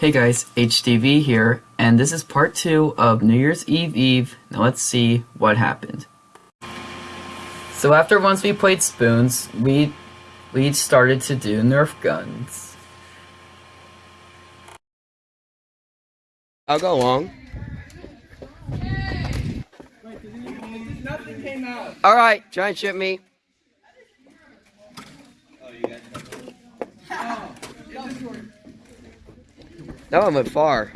Hey guys, HTV here, and this is part two of New Year's Eve Eve. Now let's see what happened. So after once we played spoons, we we started to do Nerf guns. I'll go along. All right, try and shoot me. That one went far.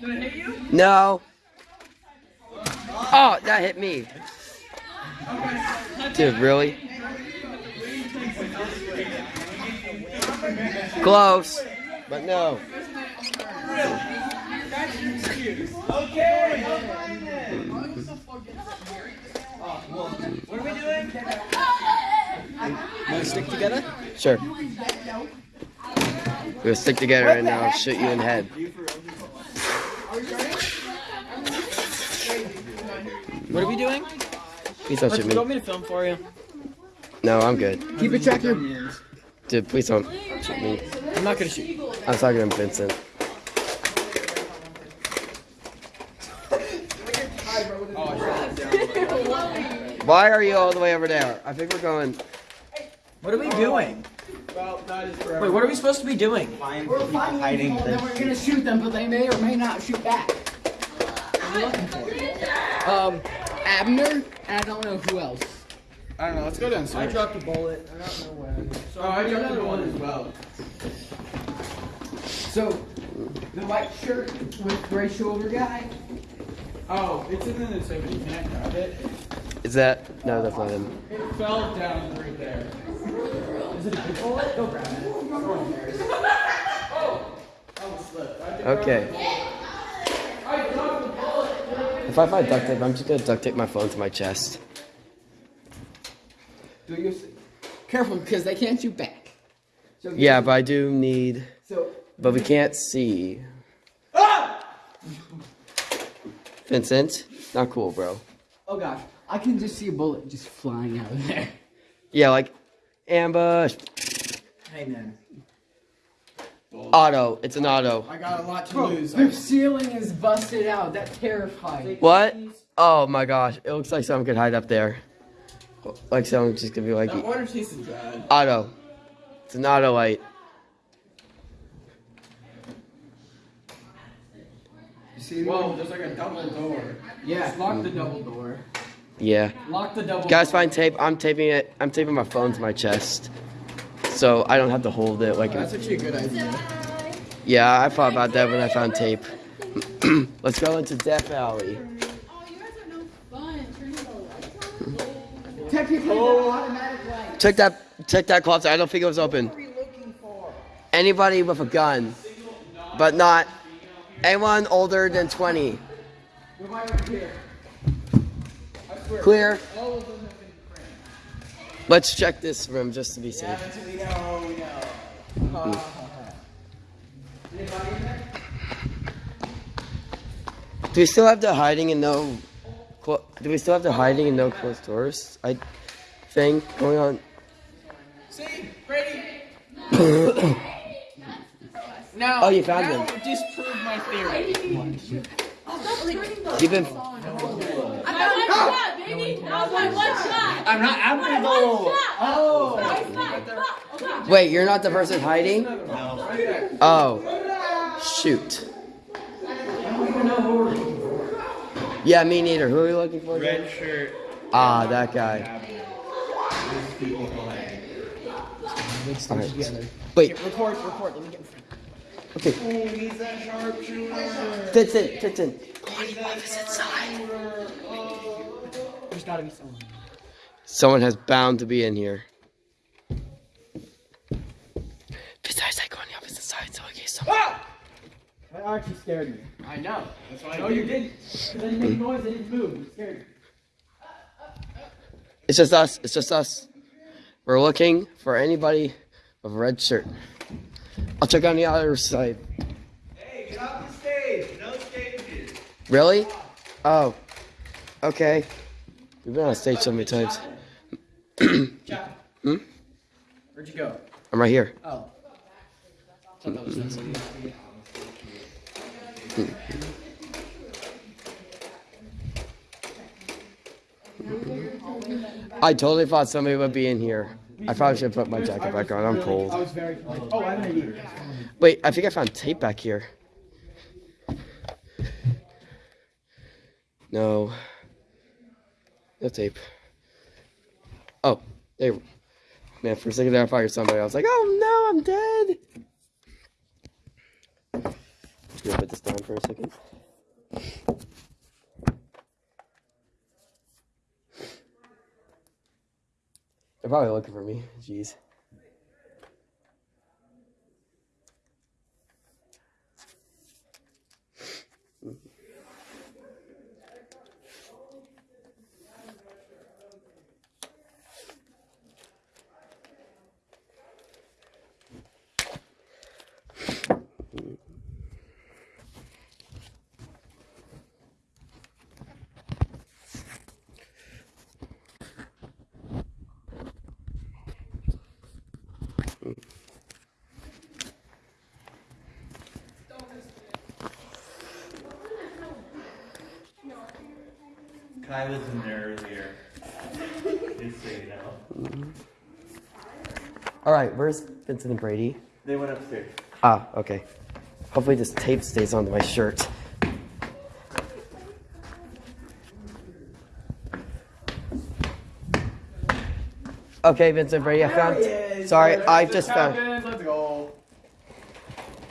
Do I hit you? No. Oh, that hit me. Dude, really? Close, but no. Okay. Hmm. What are we doing? Want to stick together? Sure. We'll stick together and I'll shoot you in the head. What are we doing? Please don't shoot me. You want me. me to film for you? No, I'm good. Keep it tracker. Dude, please don't shoot me. I'm not gonna shoot you. I'm talking to Vincent. Oh, Why are you all the way over there? I think we're going. What are we doing? Wait, what are we supposed to be doing? We're finding them, then we're gonna shoot them, but they may or may not shoot back. Um, Abner, and I don't know who else. I don't know. Let's go down I dropped a bullet. I don't know when. Oh, I dropped another one as well. So, the white shirt with gray shoulder guy. Oh, it's in the so you can't grab it. Is that? No, that's not him. It fell down right there. Is it a big bullet? Go grab it. Oh, I was slipped. I had Okay. it. I dropped the bullet. If I find duct tape, I'm just gonna duct tape my phone to my chest. Do you careful because they can't shoot back. So Yeah, but I do need. So But we can't see. Ah! Vincent, not cool, bro. oh gosh, I can just see a bullet just flying out of there. Yeah, like ambush. Hey man. Auto. It's an auto. I got a lot to Bro, lose. their ceiling is busted out. That terrified. What? Oh my gosh! It looks like someone could hide up there. Like someone just could be like That water tasted bad. auto. It's an auto light. See? Whoa, there's like a double door. Yeah, lock the double door. Yeah. Lock the double. Guys, door. find tape. I'm taping it. I'm taping my phone to my chest, so I don't have to hold it. Like, That's actually a good idea. yeah, I thought about that when I found tape. Let's go into Death Alley. Oh, you guys are no fun. Turning the lights on. Technically, they're oh. automatic light. Check that. Check that closet. I don't think it was open. Anybody with a gun, but not anyone older than 20. Clear. Let's check this room just to be safe. We know, we know. Do we still have the hiding and no? Do we still have the hiding and no closed doors? I think going on. See, Brady. Now, Oh, you found now him. Disprove my theory. You've been. I got one shot, baby. That was my one shot. I'm not. I'm My gonna go. Oh. Nice, nice. Fuck, fuck. Wait, you're not the person hiding? No. Oh, shoot. Yeah, me neither. Who are you looking for? Red shirt. Ah, that guy. Alright. Wait. Record. Record. Let me get in front. Okay. Oh, he's a sharpshooter. Vincent, Vincent. There's gotta be someone. Someone has bound to be in here. Besides, I go on the opposite side, so I guess someone. That actually scared me. I know. That's why I No, you didn't. It didn't make noise. It didn't move. It scared me. It's just us. It's just us. We're looking for anybody with a red shirt. I'll check on the other side. Hey, get off the stage. No stages. Really? Oh. Okay. We've been on stage so many times. Hmm? Where'd you go? I'm right here. Oh. Thought that was sensitive. I totally thought somebody would be in here. I probably should put my jacket back on. I'm cold. Oh, I have an idea. Wait, I think I found tape back here. No. No tape. Oh, there. Man, for a second there I thought you somebody. I was like, oh no, I'm dead. Just gonna put this down for a second. They're probably looking for me. Jeez. Kai was in there earlier. Just so you know. All right, where's Vincent and Brady? They went upstairs. Ah, okay. Hopefully this tape stays onto my shirt. Okay, Vincent Brady, I found. Sorry, I just found. Let's go.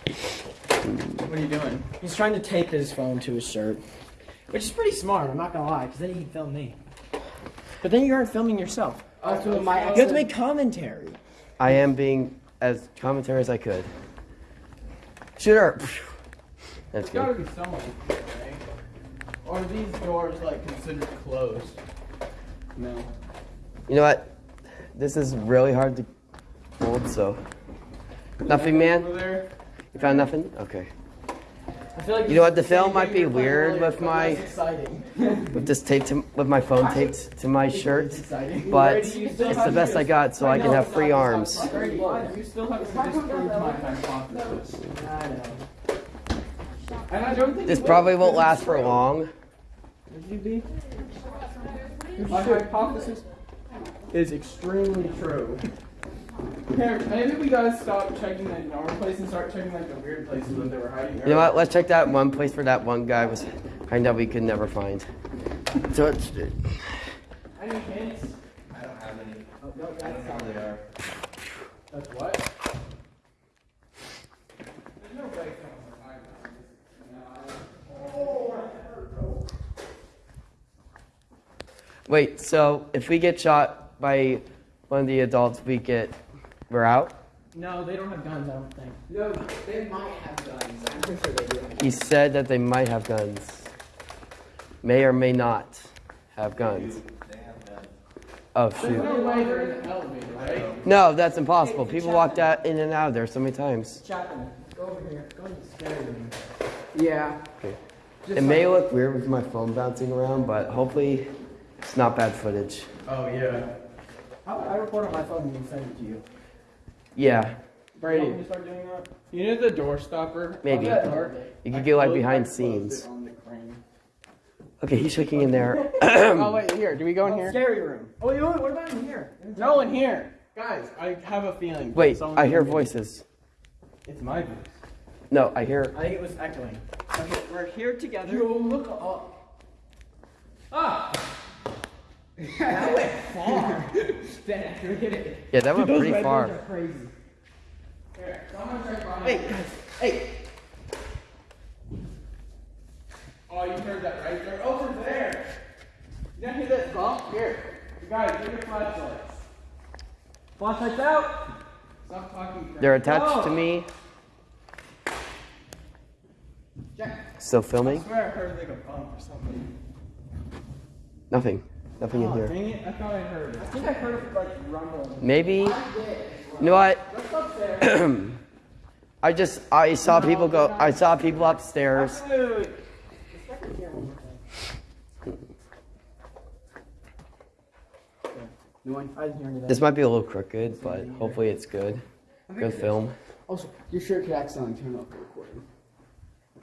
What are you doing? He's trying to tape his phone to his shirt, which is pretty smart. I'm not gonna lie, because then he can film me. But then you aren't filming yourself. Oh, so You have to make commentary. I am being as commentary as I could. Shooter. That's There's gotta good. be someone, right? Are these doors like considered closed? No. You know what? This is really hard to hold, so. Nothing, man. Over there. You found nothing? Okay. I feel like You know what, the film might be we were playing weird earlier, with my- With this tape to, with my phone taped to my shirt, but Brady, you still it's the best I got, so I can have free arms. Brady, you still have to disprove my hypothesis. I know. And I don't think This probably won't last for long. Would? My hypothesis is extremely true. Here, maybe we gotta stop checking the normal place and start checking like the weird places that they were hiding. You know what? Let's check that one place where that one guy was hiding that we could never find. So it's, Any hints? I don't have any. Oh, no, I don't that's know where they are. That's what? There's no way someone would hide oh, wait. So if we get shot by one of the adults, we get we're out. No, they don't have guns, I don't think. No, they might have guns. I'm pretty sure they do. He said that they might have guns. May or may not have guns. They have guns. Oh There's shoot. no way they're in the elevator, right? No, that's impossible. People walked out in and out of there so many times. Chapman, go over here. Go to the scary room. Yeah. It may look weird with my phone bouncing around, but hopefully it's not bad footage. Oh, yeah. How about I record on my phone and you send it to you? Yeah, Brady. You start doing that? You know the door stopper? Maybe. On door? you could get like behind scenes. it on the crane. Okay, he's shaking in there. oh, wait, here. Do we go in here? Scary room. Oh, wait, wait, what about in here? No, in here. Guys, I have a feeling. Wait, I hear gonna voices. It's my voice. No, I hear. I think it was echoing. Okay, we're here together. Yo, look up. Ah! That went far. That, look at it. Yeah, that went Those pretty red far. ones are crazy. Here, someone check behind Hey, guys. Hey. Oh, you heard that right? They're over there. You don't hear that bump? Here. You guys, get your flashlights. Flashlights out. Stop talking. They're attached to Oh. me. Jack, Still I filming? swear I heard like a bump or something. Nothing. Nothing in Oh, here. dang it. I thought I heard it. I think I heard it like rumble. Maybe. You know what? I just I saw people go. I saw people upstairs. This might be a little crooked, but hopefully it's good. Good film. Also, your shirt could accidentally turn off the recording.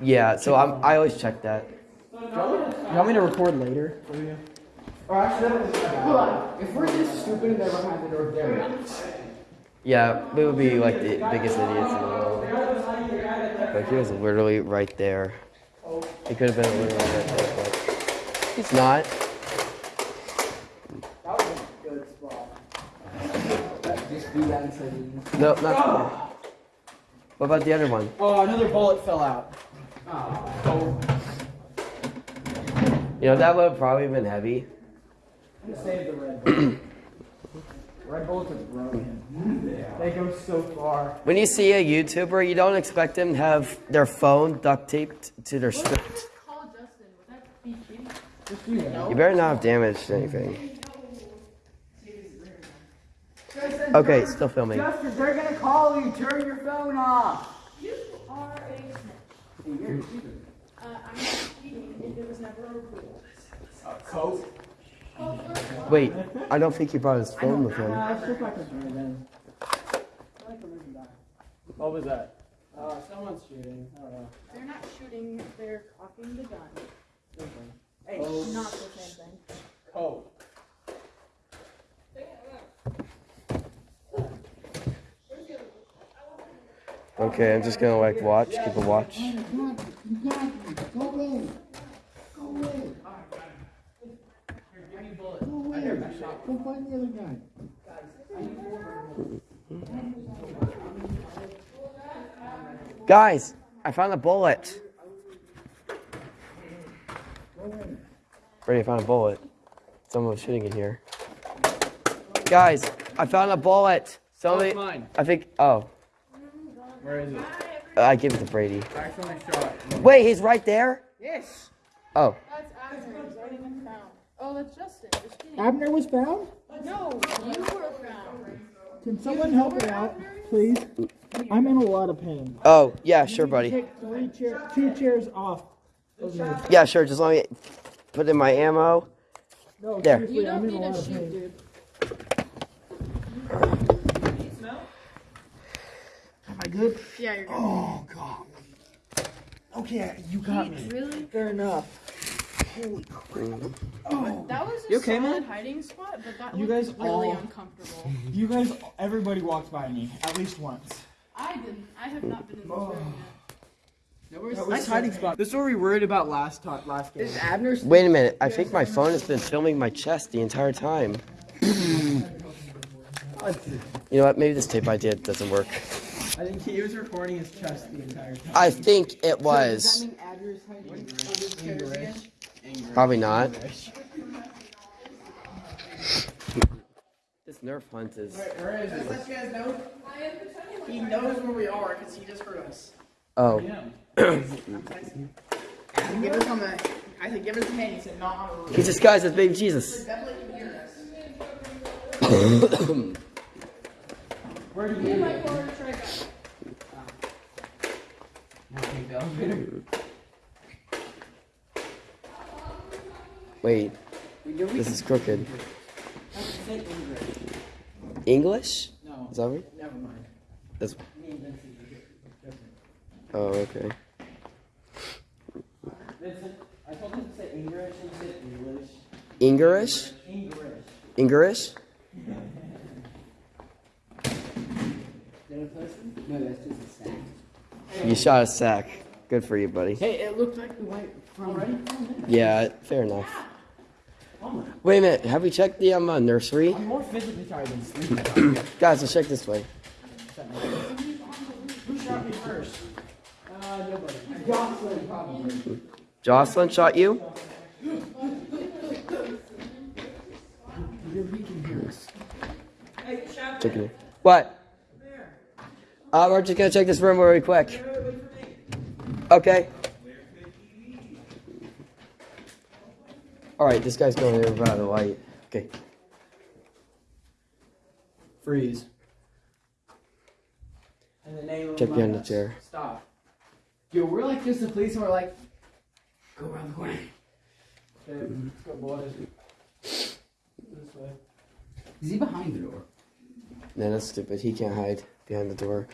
Yeah, so I'm, I always check that. You want me to record later oh, for you? Or actually, hold on. If we're this stupid and they're behind the door, there. Yeah, we would be like the biggest idiots in the world. But he was literally right there. He could have been literally right there, but he's not. That was a good spot. Just be that inside. No, not. Oh. What about the other one? Oh, another bullet fell out. Oh. You know, that would have probably been heavy. To save the red bullet. red bullets are broken. They go so far. When you see a YouTuber, you don't expect them to have their phone duct taped to their script. Call Justin. Would that be cheating? Just do that. You better not have damaged anything. Okay, still filming. Justin, they're gonna call you. Turn your phone off. You are a snitch. Uh, I'm not cheating if it was never a rule. Coke. Wait, I don't think he brought his phone with him. Uh, shit like a. What was that? Uh, someone's shooting. I don't know. They're not shooting, they're cocking the gun. Hey, Not the same thing. Coke. Okay, I'm just gonna like watch, keep a watch. Guys, I found a bullet. Brady, I found a bullet. Someone was shooting in here. Guys, I found a bullet. Somebody, mine. I think. Oh, Where is it? I give it to Brady. I shot. Wait, he's right there. Yes. Oh, That's Abner's. I didn't found. Oh, that's Justin. Just. Abner was found? No, you were found. Can someone help me out, please? I'm in a lot of pain. oh, yeah, sure, buddy. Take three chair, two chairs off. of. Yeah, sure. Just let me put in my ammo. No, There. seriously, You don't in a need lot to shoot, dude. Am I good? Yeah, you're good. Oh god. Okay, you got me. Really? Fair enough. That was a You okay, solid man? hiding spot, but that You looked guys really all- uncomfortable. You guys, everybody walked by me at least once. I didn't. I have not been in this room oh. yet. Nice hiding spot. This is what we worried about last time, last game. Is Abner's? Wait a minute. I think my phone has been filming my chest the entire time. You know what? Maybe this tape idea doesn't work. I think he was recording his chest the entire time. I think it Does that was. Mean Abner's hiding? Probably not. This Nerf hunt is. Where is it? Let you guys know. He knows where we are because he just heard us. Oh. I said, give us on the. I said, give us a hand. He said, not on the roof. He's disguised as baby Jesus. Definitely can hear us. Where do Me you and my live? car tried Take the elevator. Wait, We do we? this is crooked. English. No, Is that right? never mind. That's. Me and Vincent are different. Oh, okay. Vincent, I told him to say English he said English. English? English. English? Did I person? No, that's just a sack. You shot a sack. Good for you, buddy. Hey, it looked like the white from Ready? Yeah, fair enough. Wait a minute. Have we checked the um, uh, nursery? I'm more physically tired than sleeping. Guys, let's check this way. Who shot me first? Uh, nobody. Jocelyn, probably. Jocelyn shot you? Checking it. What? Uh, we're just gonna check this room really quick. Okay. Alright, this guy's going in by the light. Okay. Freeze. And the name of Check behind the chair. Stop. Yo, we're like just the police and we're like, go around the corner. Okay, let's go, boys. This way. Is he behind the door? No, that's stupid. He can't hide. behind the door.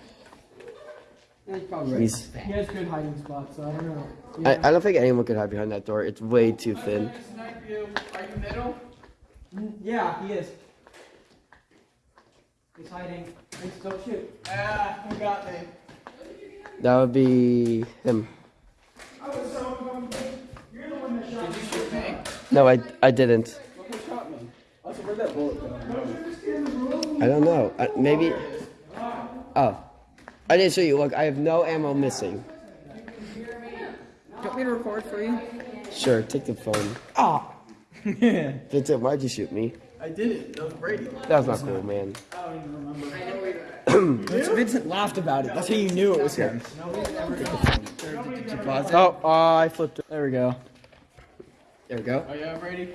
He's probably He's, He has good hiding spots, so I don't know. I, I don't think anyone could hide behind that door. It's way too thin. You. Are you middle? Yeah, he is. He's hiding. Hey, don't shoot. Ah, you got me. That would be him. I was so. You're the one that shot Did you shoot me? No, I, I didn't. Look who shot me. Also, where'd that bullet go? I don't know. I, maybe. Oh. I didn't show you. Look, I have no ammo missing. Do you want me to record for you? Sure, take the phone. Ah. Vincent, why'd you shoot me? I did it. That was Brady. That was not cool, man. I don't even remember. Vincent laughed about it. That's how you knew it was him. Oh, oh, I flipped it. There we go. There we go. Oh yeah, Brady.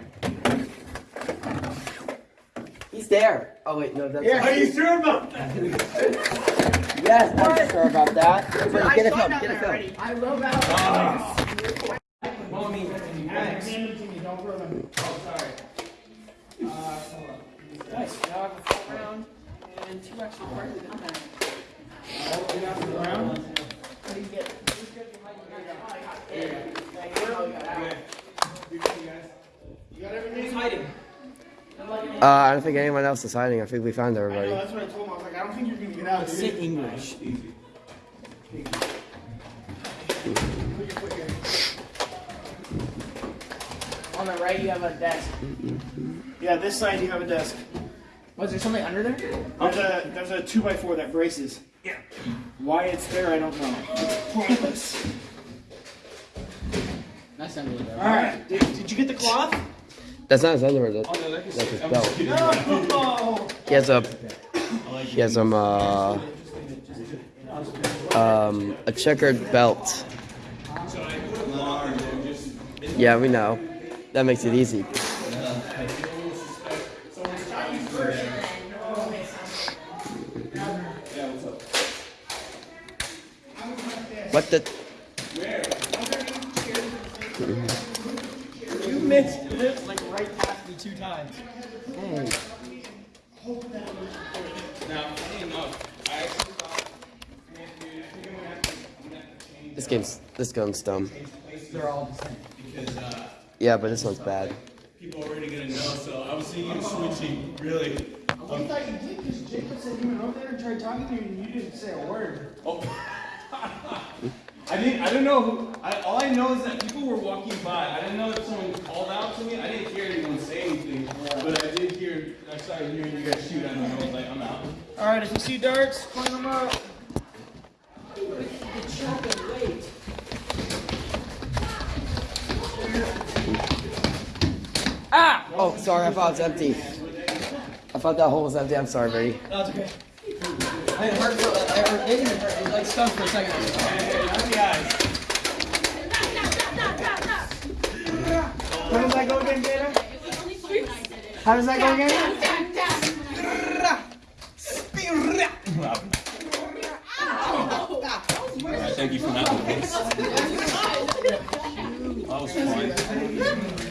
He's there. Oh wait, no, that's. Are you sure about that? Yes, I'm sure about that. Everybody, get a film. Get a film. I love that. Mommy, Alex. Hand it to me. Don't throw them. Oh, sorry. Uh, hold on. Nice. Now I have a full round and two extra parts in there. Oh, you got the round? What do you get? Just you. There you go. There you go. You got. You got everything? He's hiding. Uh, I don't think anyone else is hiding. I think we found I know, everybody. that's what I told him. I was like, I don't think you're gonna get out. Sit English. On the right, you have a desk. Yeah, this side you have a desk. Was there something under there? There's a there's a two by four that braces. Yeah. Why it's there, I don't know. It's pointless. That's not really All right. Did, did you get the cloth? That's not his underwear. That, that's his belt. No. He has a. He has some. Uh, um, a checkered belt. Yeah, we know. That makes it easy. What the? You missed right past me two times. This game's this gun's dumb. They're all the same. Uh, yeah, but this one's bad. People already gonna know, so I was thinking switching, really. I thought you did because Jacob said you went over there and tried talking to you and you didn't say a word. Oh. I didn't. I didn't know who. I, all I know is that people were walking by. I didn't know if someone called out to me. I didn't hear anyone say anything, but I did hear. I started hearing you guys shoot at me. and I was like, I'm out. All right, if you see darts, point them up. Ah! Oh, sorry, I thought it was empty. I thought that hole was empty. I'm sorry, Brady. That's okay. I didn't hurt for it didn't hurt. Like stunned for a second. How does that go again, Jada? How does that go again? Thank you for that. That was fun.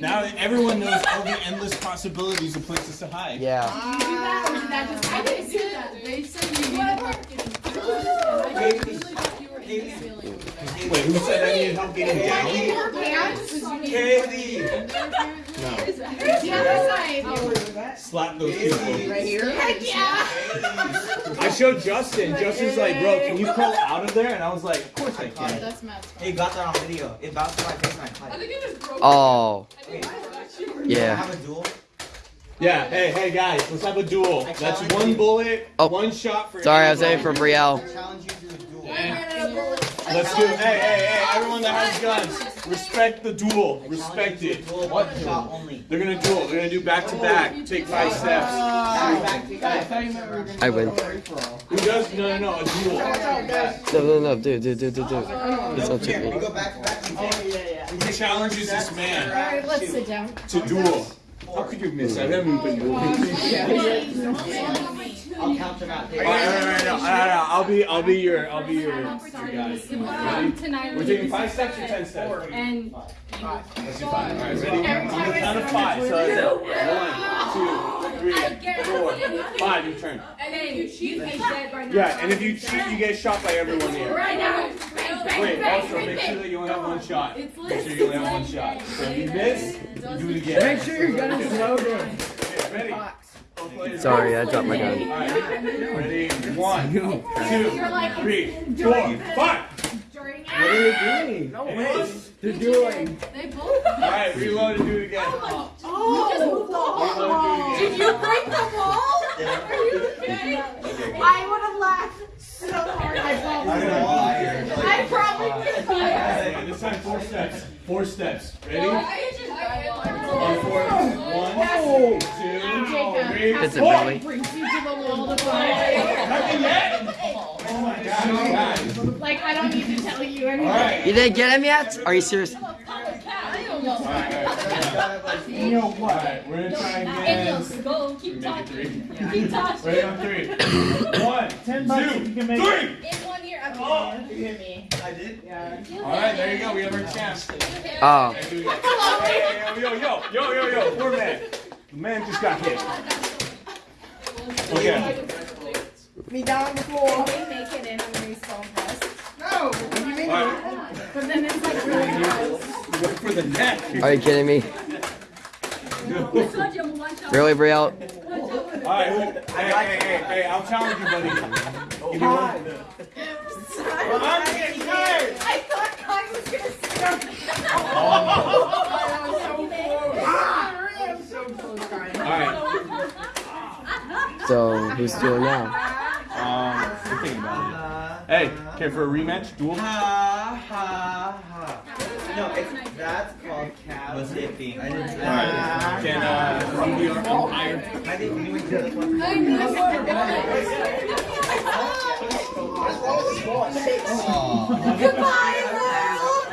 Now that everyone knows all the endless possibilities of places to hide. Yeah. I didn't see that. They said you needed Wait, who said I needed help getting down? Slap those people. Right Heck yeah! I showed Justin. Justin's like, bro, can you crawl out of there? And I was like, of course I oh, can. That's Matt's Hey, got that on video. It bounced in my face and I I think it just broke. Oh, Wait, I yeah. have a duel. Yeah, hey, hey guys, let's have a duel. That's one bullet, Oh. one shot for Sorry, I was aiming for Brielle. I challenge you to a duel. I ran out of bullets. I Let's do. Hey, hey, hey! Everyone that has guns, respect the duel. Respect it. What? Shot only. They're gonna duel. They're gonna do back to back. Take five steps. I win. Who does? No, no, no. A duel. No, no, no, dude, dude, dude, dude, dude. Please don't shoot me. Go back to. Who challenges this man Alright, let's sit down. to duel? How could you miss? I haven't even been dueling. I'll count them out. All right, all right, all right, I'll be, I'll be your, I'll be your, your guy. Ready? We're taking five steps or ten steps. And Let's do five. All right, ready? On the count of five. So one, two, three, four, five. Your turn. and then you cheat, he's dead right now. Yeah, and if you cheat, you get shot by everyone here. Right now. Bang, bang, Wait, also make sure that you only have one shot. Make sure you only have one shot. So if you miss, you do it again. Make sure your gun is loaded. Okay, ready? Sorry, I dropped my gun. All right, ready? One, two, three, four, five. What are they doing? No way. They're doing. They both. All right, reload and do it again. Oh, just moved the wall. Reload and do it again. Did you break the wall? Are you kidding? I would have laughed so hard. I probably. I probably did. Okay, this time four steps. Four steps. Ready? On On four. One, two, three, It's a four. Brings you to the wall to. Nothing yet? Oh my god. Like I don't need to tell you All anything. right. You didn't get him yet? Are you serious? You know what? All right, we're gonna try again. Go, keep talking. three. Keep talking. Ready on three. One, Ten bucks you can make it. three. In one year. Oh. You hear me? I did. Yeah. All right, there you go. We have our chance. Oh. Hey, do it again. Hey, yo, yo, yo, yo, yo, poor man. The man just got hit. Okay. Me down on the floor. We make it in, I'm gonna be so impressed. No. What do you mean? All right. But then it's like really gross. Look for the neck. Are you kidding me? Really, Brielle? All right. who- Hey, hey, hey, hey, I'll challenge you, buddy. Give me one. I'm getting tired. I thought Kai was gonna start. All right. So, who's doing now? Um, we're thinking about it. Hey, care for a rematch? Duel? Ha ha ha. No, it's, that's called cab zipping. I didn't. All right. Can uh, you be our umpire? I didn't do this one. I knew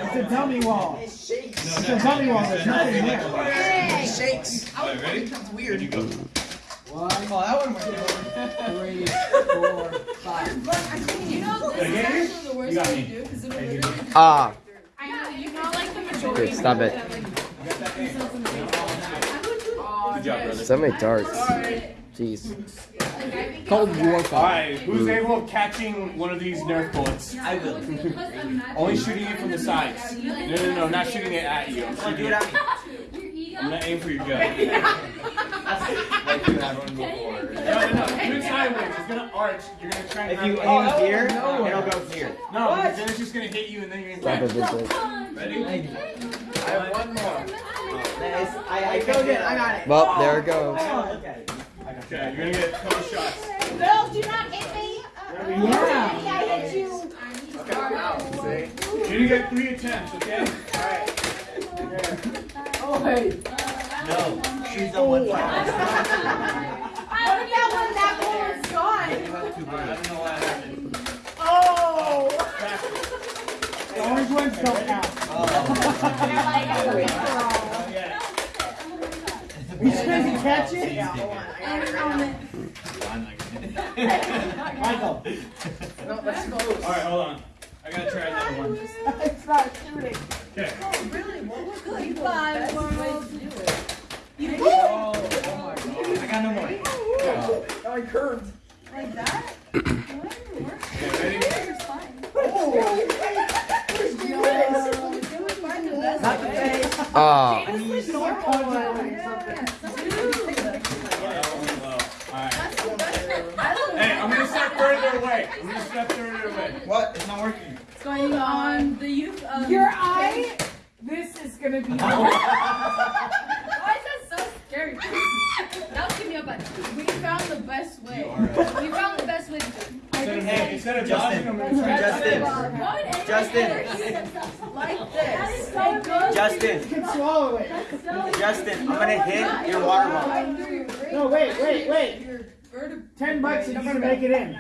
It's a dummy wall. It shakes. No, no, It's a dummy wall. There's nothing there. Will. Shakes. All right, ready? Becomes weird. You go. Oh, that one was Three, four, five. You know, this is Again? actually the worst You got thing me. to do because it'll literally. Ah. I know, you know, like the majority. Dude, stop it. Good job, brother. So many darts. Jeez. Cold War All fight. right, who's able of catching one of these Nerf bullets? I will. Only shooting it from the sides. No, no, no, not shooting it at you. I'm, Come on, do shooting it it. at me. I'm gonna aim for your gun. Like you had one before. No, no, no. Do it sideways. It's gonna arch. You're gonna try and If you have- aim oh, here, it'll go here. No, because then it's just gonna hit you and then you're Stop gonna it, Vincent. Ready? I have one more. Oh, nice. I, I Go get it. I got it. Well, there it goes. Oh, look. Okay, you're gonna get a couple shots. Bill, do not hit me. Yeah. I hit you. You're gonna get three attempts, okay? Oh, hey. No, she's the one time. What about when that one was gone? I don't know what happened. Oh. The orange ones don't count. Oh. You supposed to catch it? Michael. Alright, hold on. I gotta try another one. It's not shooting. Okay. Goodbye, world. You oh, oh my god. I got no more. Oh, I curved. Like that? Okay, ready? Not the face. Ah. That one went low. Alright. Hey, I'm gonna step further away. I'm gonna step further away. What? It's not working. It's Going on the youth of. Your um, eye? This is gonna be. Why is that so scary? Now give me a button. We found the best way. We found the best way to do it. I think hey, Instead of Justin, dodging, I'm gonna Justin, Justin, Justin, Swallow it. Justin, I'm gonna hit your water bottle. No, wait, wait, wait. Ten bucks if you can make it in.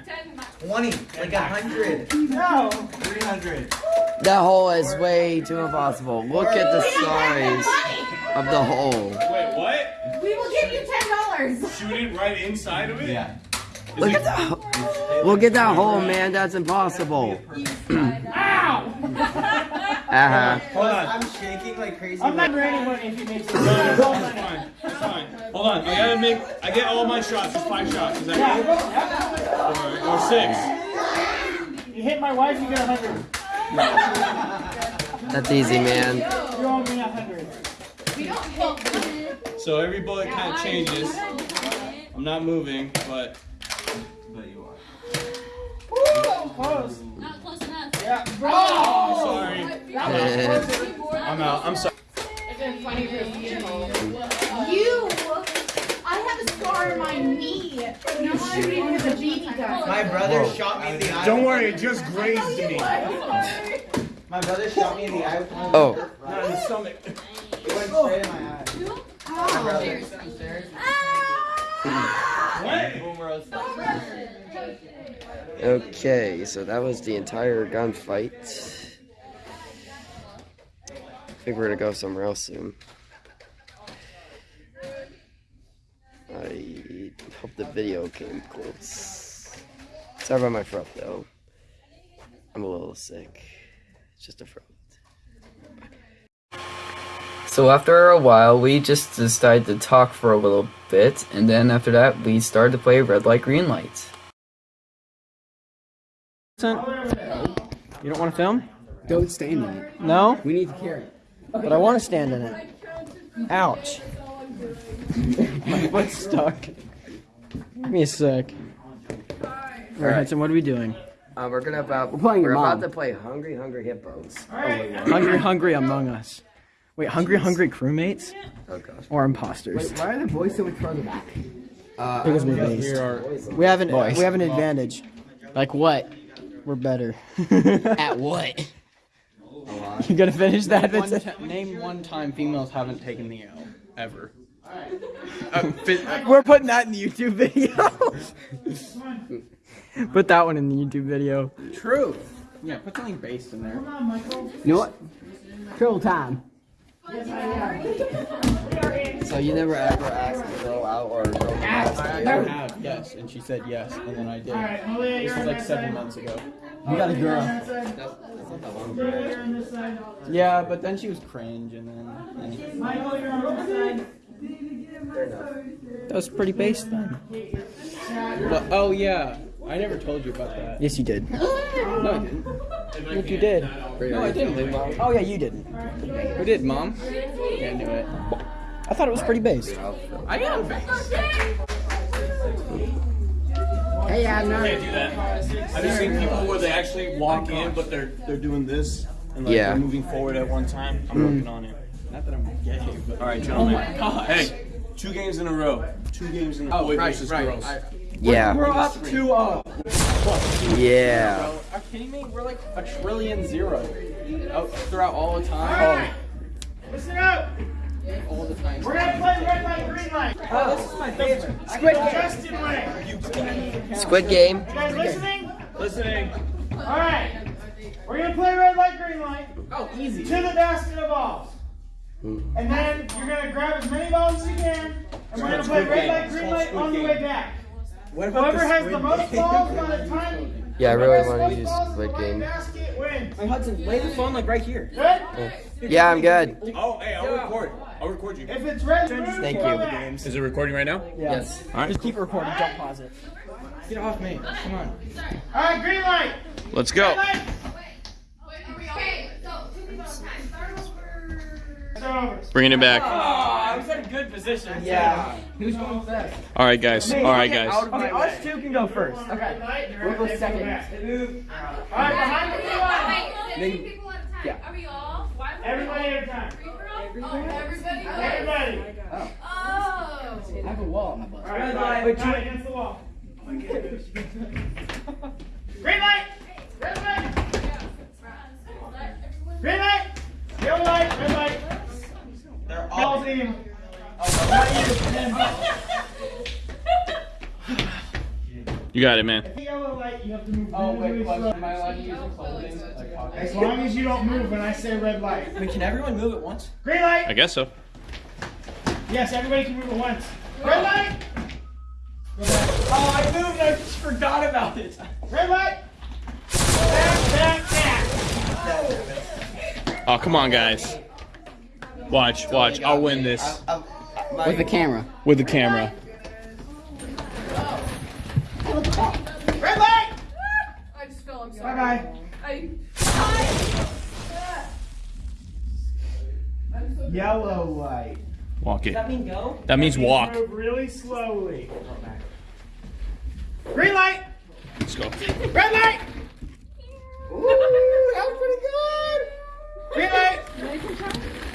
20, like a hundred, No. 300. That hole is way too impossible. Look at the size of the hole. Wait, what? We will give you ten dollars. Shoot it right inside of it? Yeah. Look at that. Look at that hole, man. That's impossible. Uh-huh. Hold on. I'm shaking like crazy. I'm not ready money if you make it. No, no, no, it's fine. It's fine. Hold on. I gotta make. I get all my shots. It's five shots. Is that right? Or, or six. You hit my wife, you get a hundred. That's easy, man. You owe me a hundred. We don't hit. So every bullet kind of changes. I'm not moving, but. But you are. Close. Not close enough. Sorry. I'm out. I'm sorry. It's been funny for You. I have a scar on my knee. No shooting with a BB gun. My brother shot me in the eye. Don't worry, it just grazed me. My brother shot me in the eye. Oh. Not in the stomach. It went straight in my eye. Oh. My brother. Ah! Okay, so that was the entire gunfight. I think we're gonna go somewhere else soon. I hope the video came close. Sorry about my throat though. I'm a little sick. It's just a throat. So after a while, we just decided to talk for a little bit, and then after that, we started to play red light, green light. You don't want to film? Don't stand in it. No? We need to carry it. But I want to stand in it. Ouch. My foot's stuck. Give me a sec. Alright, Alright. Hudson, what are we doing? Uh, we're gonna about We're playing we're your about to play Hungry Hungry Hippos. Hungry Hungry Among Us. Wait, Hungry Hungry crewmates? Oh gosh. Or imposters? Wait, why are the boys so much further back? Uh, Because we're based. gonna- We have an we have an advantage. Like what? We're better. At what? you gonna finish that? One name one time females haven't taken the L ever. Uh, uh, we're putting that in the YouTube video. Put that one in the YouTube video. True. Yeah, put something based in there. Come on, Michael. You know what? Triple time. So you never ever asked a girl out or a girl to ask I you? have, yes, and she said yes, and then I did. This was like seven months ago. You got a girl. That's, that's not that. Yeah, but then she was cringe, and then. Fair enough. That was pretty based then. But, oh yeah, I never told you about that. Yes, you did. No, I didn't. Yes, you did. No, I didn't. Oh yeah, you didn't. Who did, mom? Yeah, I knew it. I thought it was pretty based. I am based. Hey, I know. not. Can't do that. I've just seen people where they actually walk in, but they're they're doing this and like Yeah. they're moving forward at one time. I'm mm. working on it. Not that I'm gay, but. All right, oh gentlemen. Hey, two games in a row. Two games in a oh, row. Oh, Boy right, versus right. girls. I, Yeah. we're up two up. Uh, yeah. Are you kidding me? We're like a trillion zero. Oh, throughout all the time. Oh. Listen up. All the time. We're gonna play red light, green light. Oh, this is my favorite. Squid Justin Ray. Squid Game. You guys listening? Listening. All right. We're gonna play red light, green light Oh, easy. to the basket of balls. Hmm. And then you're gonna grab as many balls as you can, and we're gonna play red light, green light on the way back. What about Whoever the has the most game? balls by the time Yeah, I really want to use balls in the Squid white Game. basket wins. Hey, Hudson, lay the phone like right here. Good? Yeah, I'm good. Oh, hey, I'll record. I'll record you. If it's red, blue, Thank you. Is it recording right now? Yes. All right. Just keep recording. Don't pause it. Get off me. Come on. All right, green light. Let's Green go. light. Okay, so Bringing it back. Oh, I was in a good position. Yeah. Who's going first? All right, guys. All right, guys. Okay, us two can go first. Okay. We'll go second. All right, behind the Wait, two people at a time. Yeah. Are we all? Everybody at a time. Everybody? Everybody. Everybody. Oh. oh. I have a wall on my butt. All right, Wait, two against the wall. Green light. Red light. Green light. You got it, man. If you yellow light, you have to move Oh, wait, really slow. Am I allowed to use the clothing? Like, As long as you don't move when I say red light. I mean, can everyone move at once? Green light. I guess so. Yes, everybody can move at once. Red light. Oh, I moved. I just forgot about it. Red light. Back, back, back. Oh, Oh, come on, guys. Watch, watch. I'll win this With the camera. with the camera. Red light. I just fell. I'm sorry. bye. I. Yellow light. Walk it. That mean go? That means walk. Move really slowly. Green light. Let's go. Red light. Ooh, that was pretty good. Green light.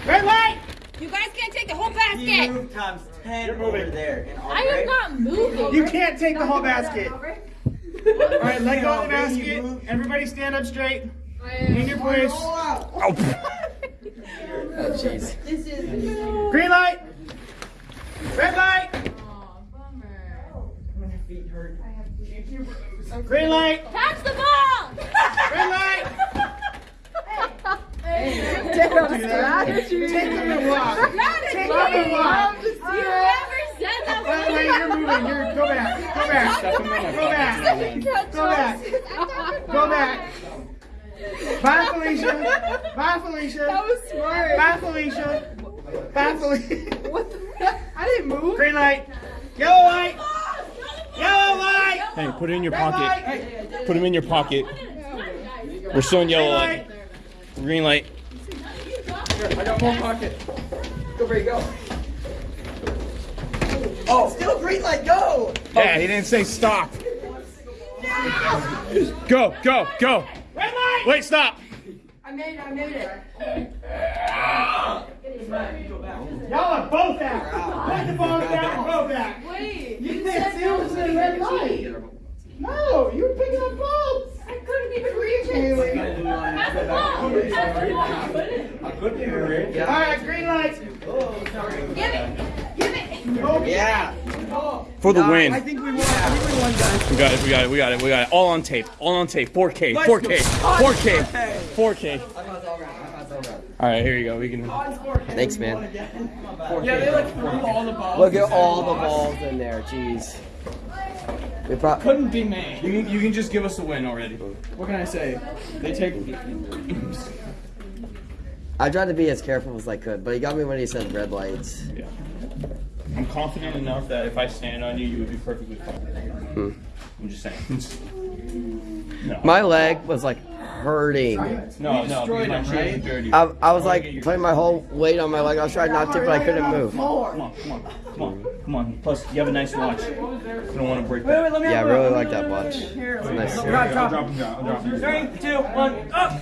Red light. You guys can't take the whole basket. You Move times 10 You're over moving. there. In I am not moving. You can't take the whole basket. All right, let go of the basket. Everybody stand up straight. In your place. Oh jeez. Green light. Red light. Green light. Catch the ball. Red light. Take them and walk. Take them and walk. You never said that. By the way, you're moving. You're go back. Go back. Go back. Go back. Go back. Bye, Felicia. Bye, Felicia. That was smart. Bye, Felicia. Bye, Felicia. What the? I didn't move. Green light. Yellow light. Yellow light. Hey, put it in your Red pocket. light. Put them in your pocket. We're still in yellow light. Light. Green light. Here, I got more pocket. Go, Brady, go. Oh, still green light, go! Yeah, he didn't say stop. Go, go, go. Red light. Wait, stop. I made it. I made it. Y'all are both out. Put the ball down. Go back. Wait. You can't see what's in red light. No, you were picking up balls. I couldn't even reach it. Pass the ball. Pass the ball. All right, green light. Oh, give it. Give it. Yeah. Oh. For the I win. think we won. I think we won, guys. We got it, we got it, we got it, we got it. All on tape. All on tape. 4K. 4K. 4K. 4K. All right, here you go. We can. Thanks, man. Yeah, they like threw all the balls. Look at all the balls in there. Jeez. Couldn't be made. You can, you can just give us a win already. What can I say? They take. I tried to be as careful as I could, but he got me when he said red lights. Yeah. I'm confident enough that if I stand on you, you would be perfectly fine. Hmm. I'm just saying. no. My leg was like hurting. no, no, destroyed because my him, dirty. I, I was like putting my whole weight on my leg. I was trying not to, but I couldn't move. Come on, come on, come on, come on. Plus, you have a nice watch. I don't want to break Wait, that. wait, let Yeah, I really like that watch. It's nice. Drop, drop. Drop him down. I'll drop him down. Three, two, one, up!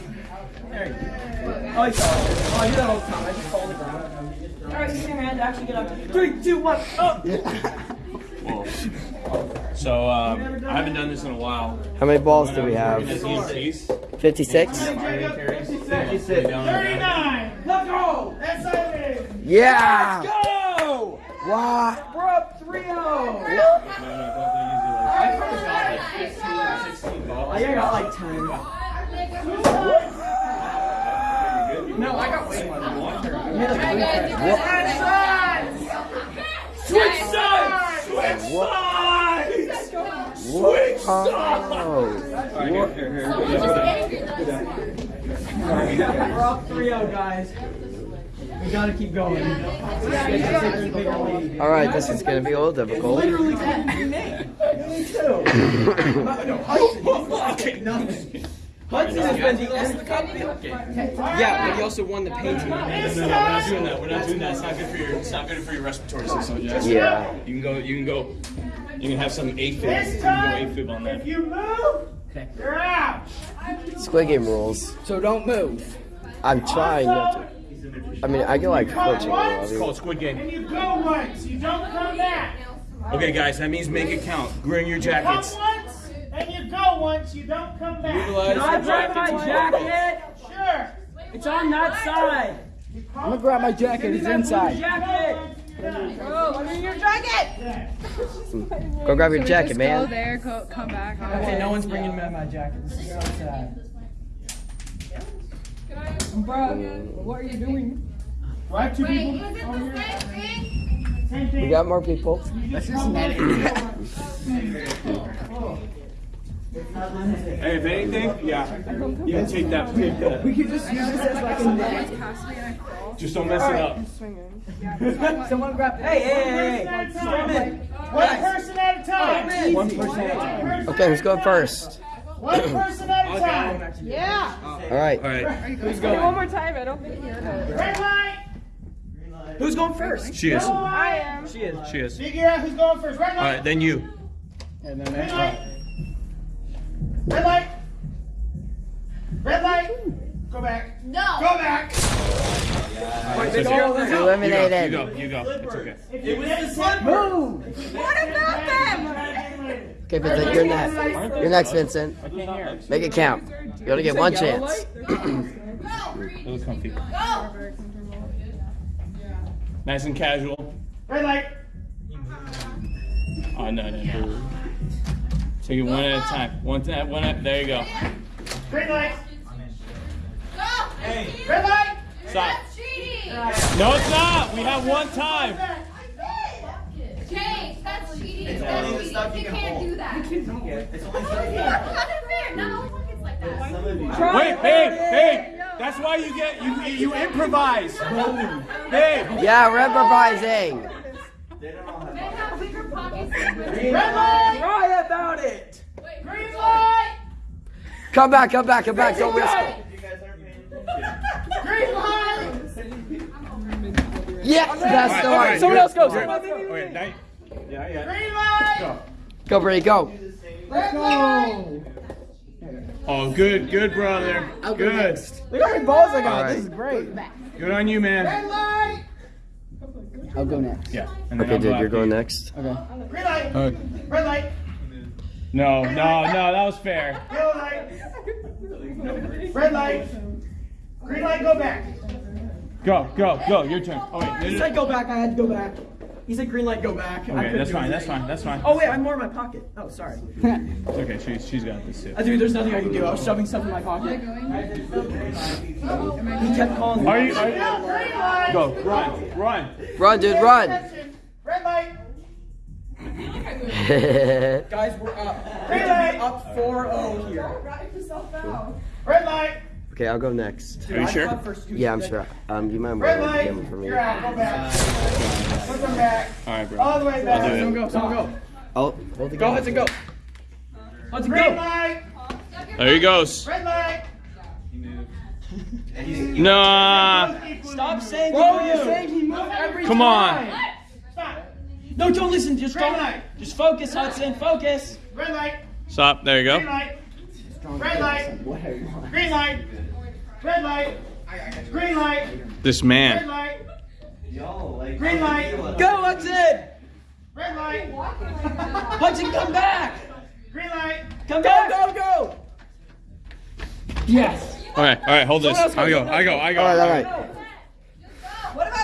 There you go. Oh, I saw it. Oh, I do that all the time. I just fall on the ground. Alright, use your hand to actually get up. Three, two, one, up! Whoa. So, um, I haven't done this in a while. How many balls do we have? EMTs. 56? Thirty-nine. Let's go. That's it. Yeah! Let's go! What? We're up 3 0! I think I got like 10. No, I got way more than one. Switch sides! Switch sides! Switch Oh. We're up 3 0, guys. We gotta keep going. Alright, this is gonna be a little difficult. Literally couldn't be me. Me too. okay, nothing. Hudson has been the MVP. Yeah, but he also won the painting. No, no, no, we're not doing that. We're not doing that. It's not good for your. It's not good for your respiratory system. Jess. Yeah. You can go. You can go. You can have some AFib. You can go time, AFib on that. if you move, you're out. Squid Game rules. So don't move. I'm trying not to. I mean, I get like Come twitching a little. I once, It's called Squid Game. and you go once. You don't come back. Okay, guys, that means make it count. Bring your Come jackets. Once, and you go once. You don't come back. Can I grab my jacket? Sure. It's on that side. I'm gonna grab my jacket. It's inside. Bro, what's in your jacket? Go grab your jacket, man. Go there, go, come back. Okay, no one's bringing me my jacket. This is so sad. Bro, what are you doing? Right, two people. Wait, is it the same thing? We got more people. Hey, if anything, yeah, you can take that. Take that. We could just use this as like a net. Just don't mess it up. Someone grab. Hey, hey, hey, hey. Storm in. One person at a time. One person at a time. Okay, who's going first? One person at a time. Yeah. All right. All right. Who's going? One more time, I don't think you heard it. Red light. Who's going first? She is. Yellow I am. She is. She is. Figure out who's going first. Red light. right, then you. And then Red next one. Red light. Red light. Go back. No. Go back. It's okay. You go. Eliminated. You go. You go. It's okay. It was the slipper. What about them? Okay, Vincent, you're next. You're next, Vincent. Make it count. You only get one chance. It was comfy. Go. Nice and casual. Red light. Oh no no no. Take it one at a time. One at one at. There you go. Green light. Go. Red light. Stop. That's cheating. No, it's not. We have one time. James, that's cheating. It's That's only the cheating. stuff you You can can't hold. do that. It's only That's unfair. Not all pockets like that. Wait, babe, babe. That's why you get you you improvise. Babe. Yeah, we're improvising. Men have bigger pockets than women. Red light. Cry about it. Green light. Come back, come back, come back. Don't risk it. Green light. Yes, that's the All right, one. Someone else goes. Okay, Someone else goes. Yeah, yeah. Green light. Go, Brady, go. Red light. Oh, good, good, brother. Good. Look how many balls I got. This is great. Good on you, man. Red light. I'll go next. Yeah. and then Okay, I'll dude, go you're going you. next. Green light. Uh, Red light. no, no, no, that was fair. Yellow light. Red light. Green light. Go back. Go, go, go. Your turn. Oh wait, no, He said go back. I had to go back. He said green light, go back. Okay, that's fine. That's fine. That's fine. Oh wait, I'm more in my pocket. Oh, sorry. It's okay. She's she's got this too. Uh, dude, there's nothing I can do. I was shoving stuff in my pocket. He kept calling me. Are you? Are you Now green light. go, run, run. Run, dude, run. Red light. Guys, we're up. Green light. Up 4-0 here. Red light. Okay, I'll go next. Are you I sure? first you Yeah, I'm said- sure. Um, you might Red want to light. give them for me. You're out. Go back. Put them back. All right, bro. All the way back. I'll do Someone it. go. Someone go. Oh, hold the Go, Hudson, go. Hudson, Green go. light. There he goes. Red light. Nah. Stop saying Bro, Bro, you. you're saying he moved every Come on. time. Stop. No, don't listen. Just Green don't. light. Just focus, Hudson. Focus. Red light. Stop. There you Green go. light. Red light. Green light. Red light. Green light. This man. Red light. Yo, like. Green light. Go, Hudson. Red light. Hudson, come back. Green light. Come back. Go, go, go. Yes. All right, all right. Hold this. I go, I go. I go. else I All right, all go. right.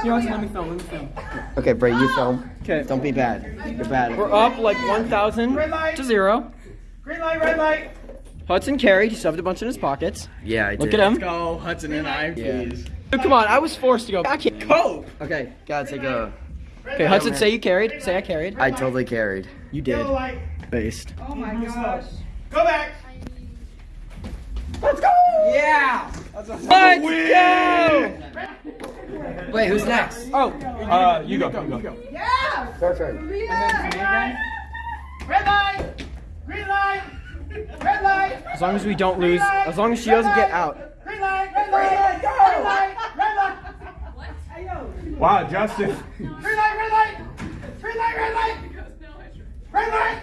Here, Hudson, let me film. Let me film. Okay, Bray, you film. Okay. Don't be bad. You're bad. We're up like 1,000 Red light. to zero. Green light. Red light. Hudson carried. He shoved a bunch in his pockets. Yeah, I did. Look at him. Go, Hudson and I, Yeah. please. Dude, come on. I was forced to go. I can't cope. Okay, gotta take a. Okay, Hudson, say you carried. Say I carried. I totally carried. You did. Yellow light. Based. Oh my gosh. Go back. Let's go! Yeah! Let's go! Wait, who's next? Oh, Uh, you go. You go. Yeah. Your turn. Green light. Red light. Green light. Red light. as long as we don't lose, as long as she doesn't get out. Green light. Red light. Go. Red light. Red light. Wow, Justin. Green light. Red light. Green light. Red light. Red light.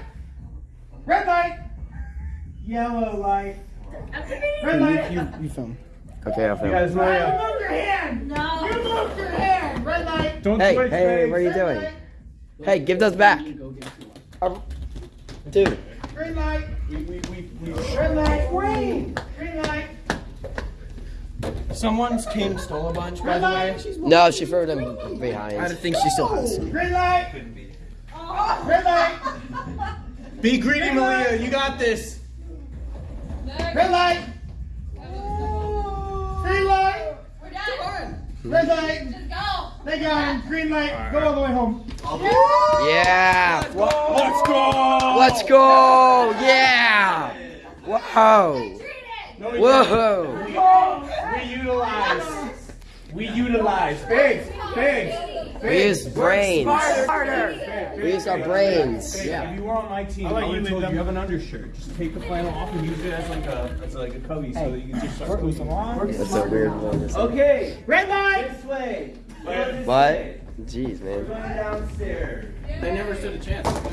Red light. Yellow light. Red light. You, you film. Okay, I'll film. You guys moved your hand. No. You moved your hand. Red light. Don't Hey, switch, hey, babe. what are you doing? Hey, give those back. Um, dude, Green light. We, we, we, we. Red light. Green. Green light. Someone's came and stole a bunch, by the way. No, she threw them behind. I behind. think she still has some. Green light. Oh, green light. Be greedy, Malia. You got this. Red light. Green light. Red light. They got him. Green light. Go all the way home. Yeah. Let's go. Let's go. Yeah. Whoa. Whoa. We utilize. We utilize. Big. Big. We use brains. We use our brains. Yeah. if you were on my team, I'll I let would you have told you you have an undershirt. Just take the flannel off and use it as like a as like a cubby so that you can just start moving along. That's a weird one. Okay, Red light. this way. What? Jeez, man. Going downstairs. They never stood a chance. What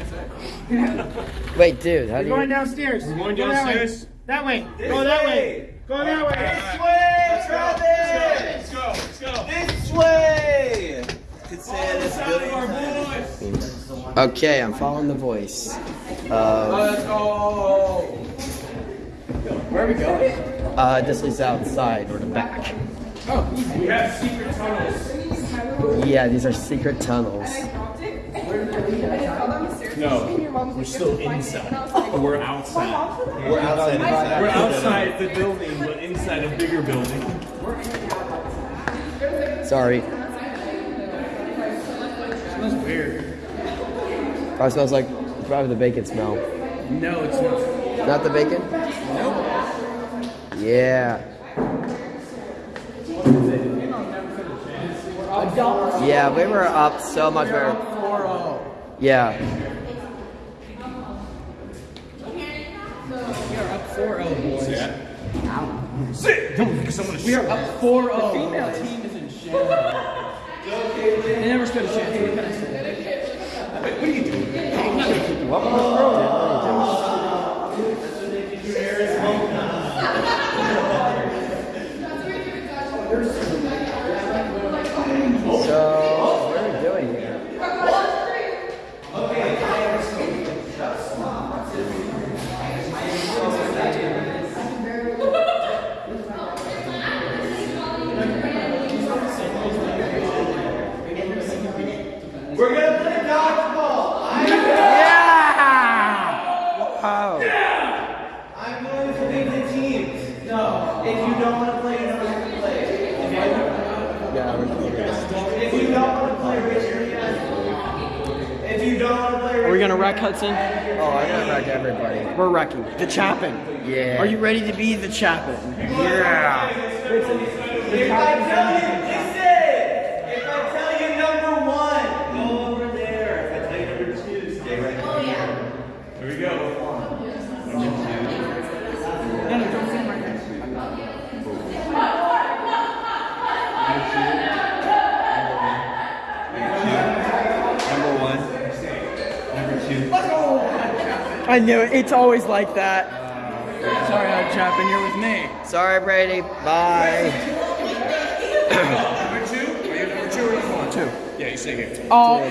can I say? Wait, dude, how do Going you? downstairs. We're going Go that way. downstairs. That way. Go that way. Way. Go that way. This way, Travis. Let's go. Let's go. This way. Could say it a billion times. Okay, I'm following the voice. Uh, Let's go. Where are we going? uh, this is outside or the back. We have secret tunnels. Yeah, these are secret tunnels. No, we're still inside. We're outside. We're outside. We're outside the building, but inside a bigger building. Sorry. Smells weird. Oh, probably smells like probably the bacon smell. No, it's not. Not the bacon? No. Yeah. Yeah, we were up so much better. Oh. Yeah. Sit. Don't because someone We are up 4 0. The female team is in shambles. They never stood a chance. What can I say? What are you doing? So, what are we doing here? We're gonna play dodgeball. Oh. I'm going to pick the teams. No, if you don't want to play, you don't have to play. Yeah, we're doing this. If you don't want to play, raise your hand. If you don't want to play, Are we gonna wreck Hudson? Oh, I gotta wreck everybody. We're wrecking. The Chapin. Yeah. Are you ready to be the Chapin? Yeah. Knew it. It's always like that. Sorry, Hud Chapin, you're with me. Sorry, Brady. Bye. Number two? Are you number two or number one? Two. Yeah, you stay here. Oh,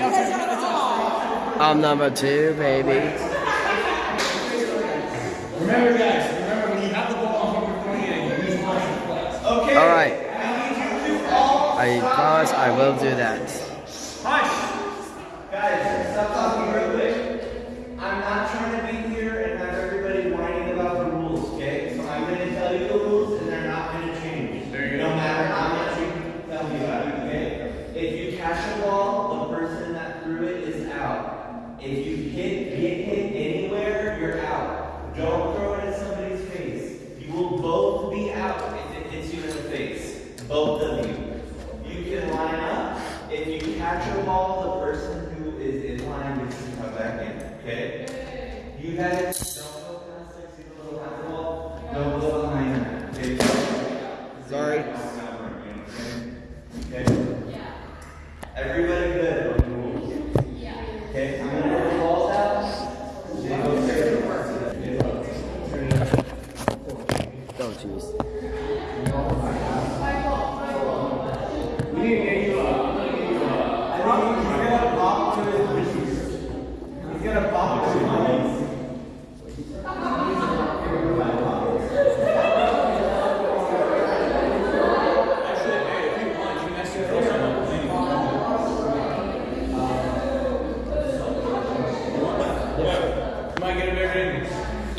I'm number two, baby. Remember, guys. Remember when you have the ball on home point and you use the ball to flex. Okay. All right. I need you to all. I promise I will do that.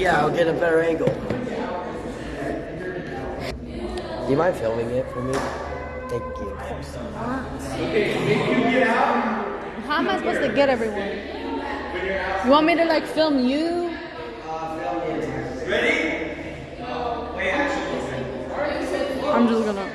Yeah, I'll get a better angle. Do you mind filming it for me? Thank you. How am I supposed to get everyone? You want me to like film you? Ready? I'm just gonna.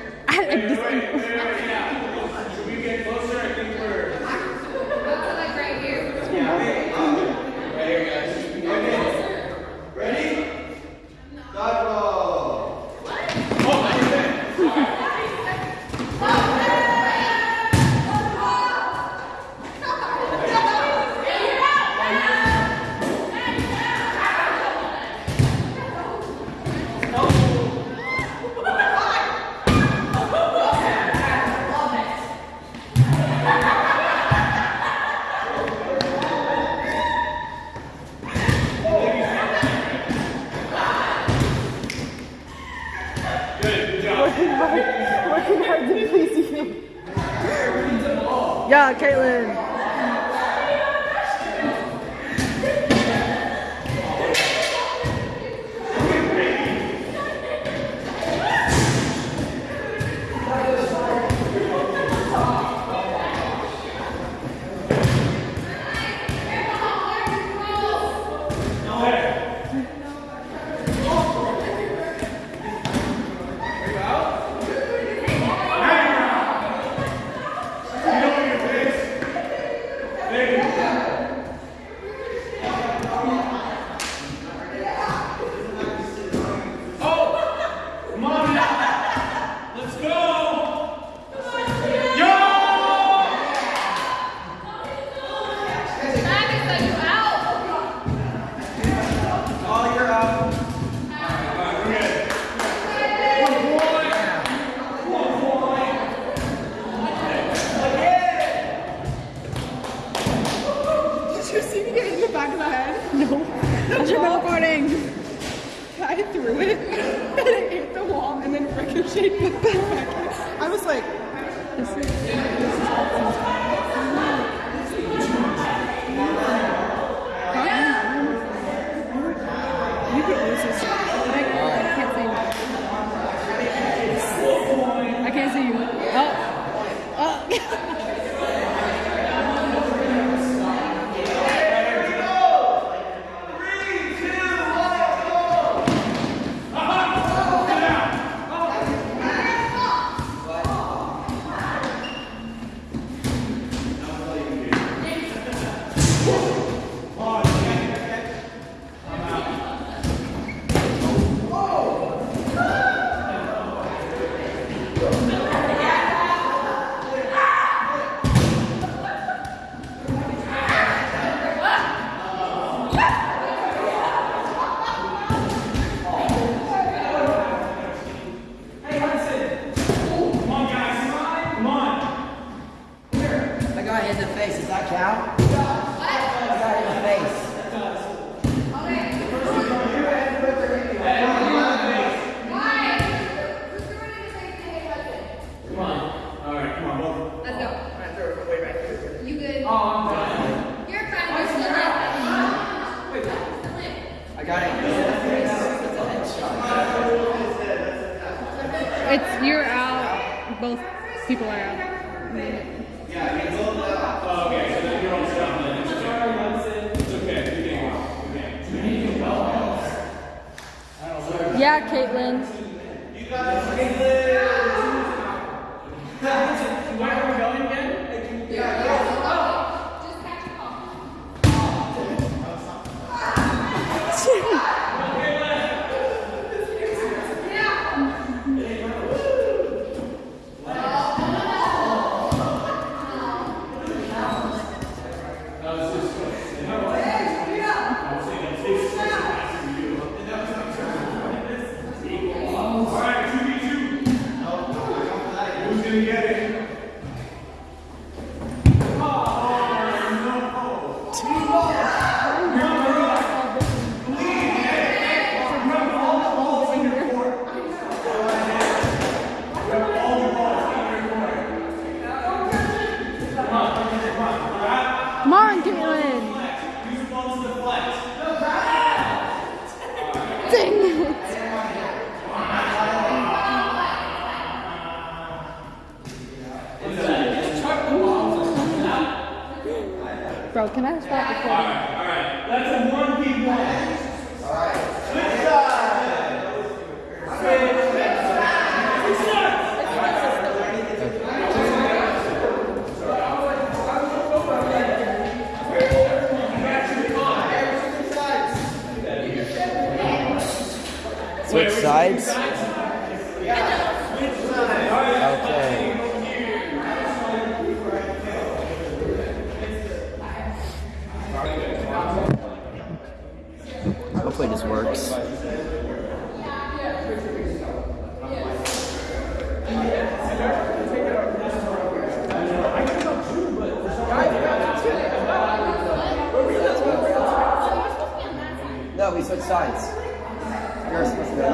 Christmas dinner.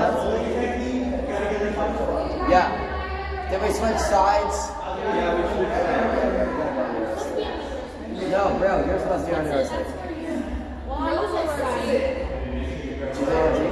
Yeah. Did we switch sides? Yeah, we. No, bro, you're supposed to be on your side. She's.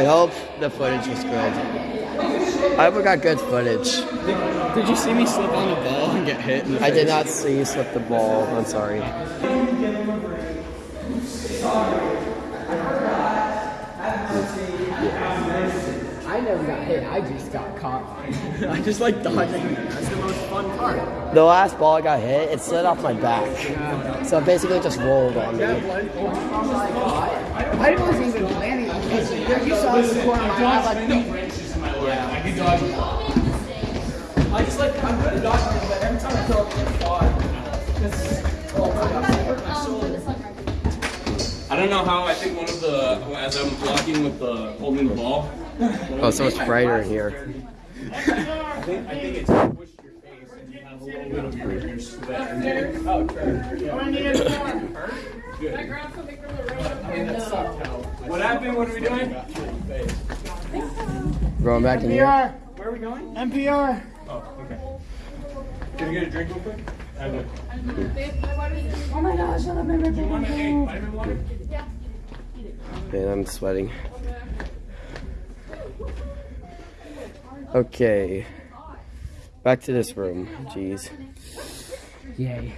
I hope the footage was good. I hope we got good footage. Did you see me slip on the ball and get hit in the I did not see you slip the ball. I'm sorry. I never got hit. I just got caught. I just like dodging. That's the most fun part. The last ball I got hit, it slid off my back. So it basically just rolled on me. Oh, I wasn't even planning. Because You saw this corner of my eye. like, no. I can dodge it. I just like I'm good at dodging them, but every time I throw up, it's hard. Oh my god, I hurt my shoulder. I don't know how. I think one of the as I'm blocking with the holding the ball. Oh, so much brighter in here. I think I think it's pushed your face and you have a little bit of your, your sweat. in there. Oh, true. Good. I mean, that sucked how. What happened? What are we doing? Going back in here. NPR. Where are we going? NPR. Oh, okay. Can you get a drink real quick? I will. Oh my gosh, I love my Do you want a hey, vitamin water? Man, I'm sweating. Okay. Back to this room. Jeez. Yay.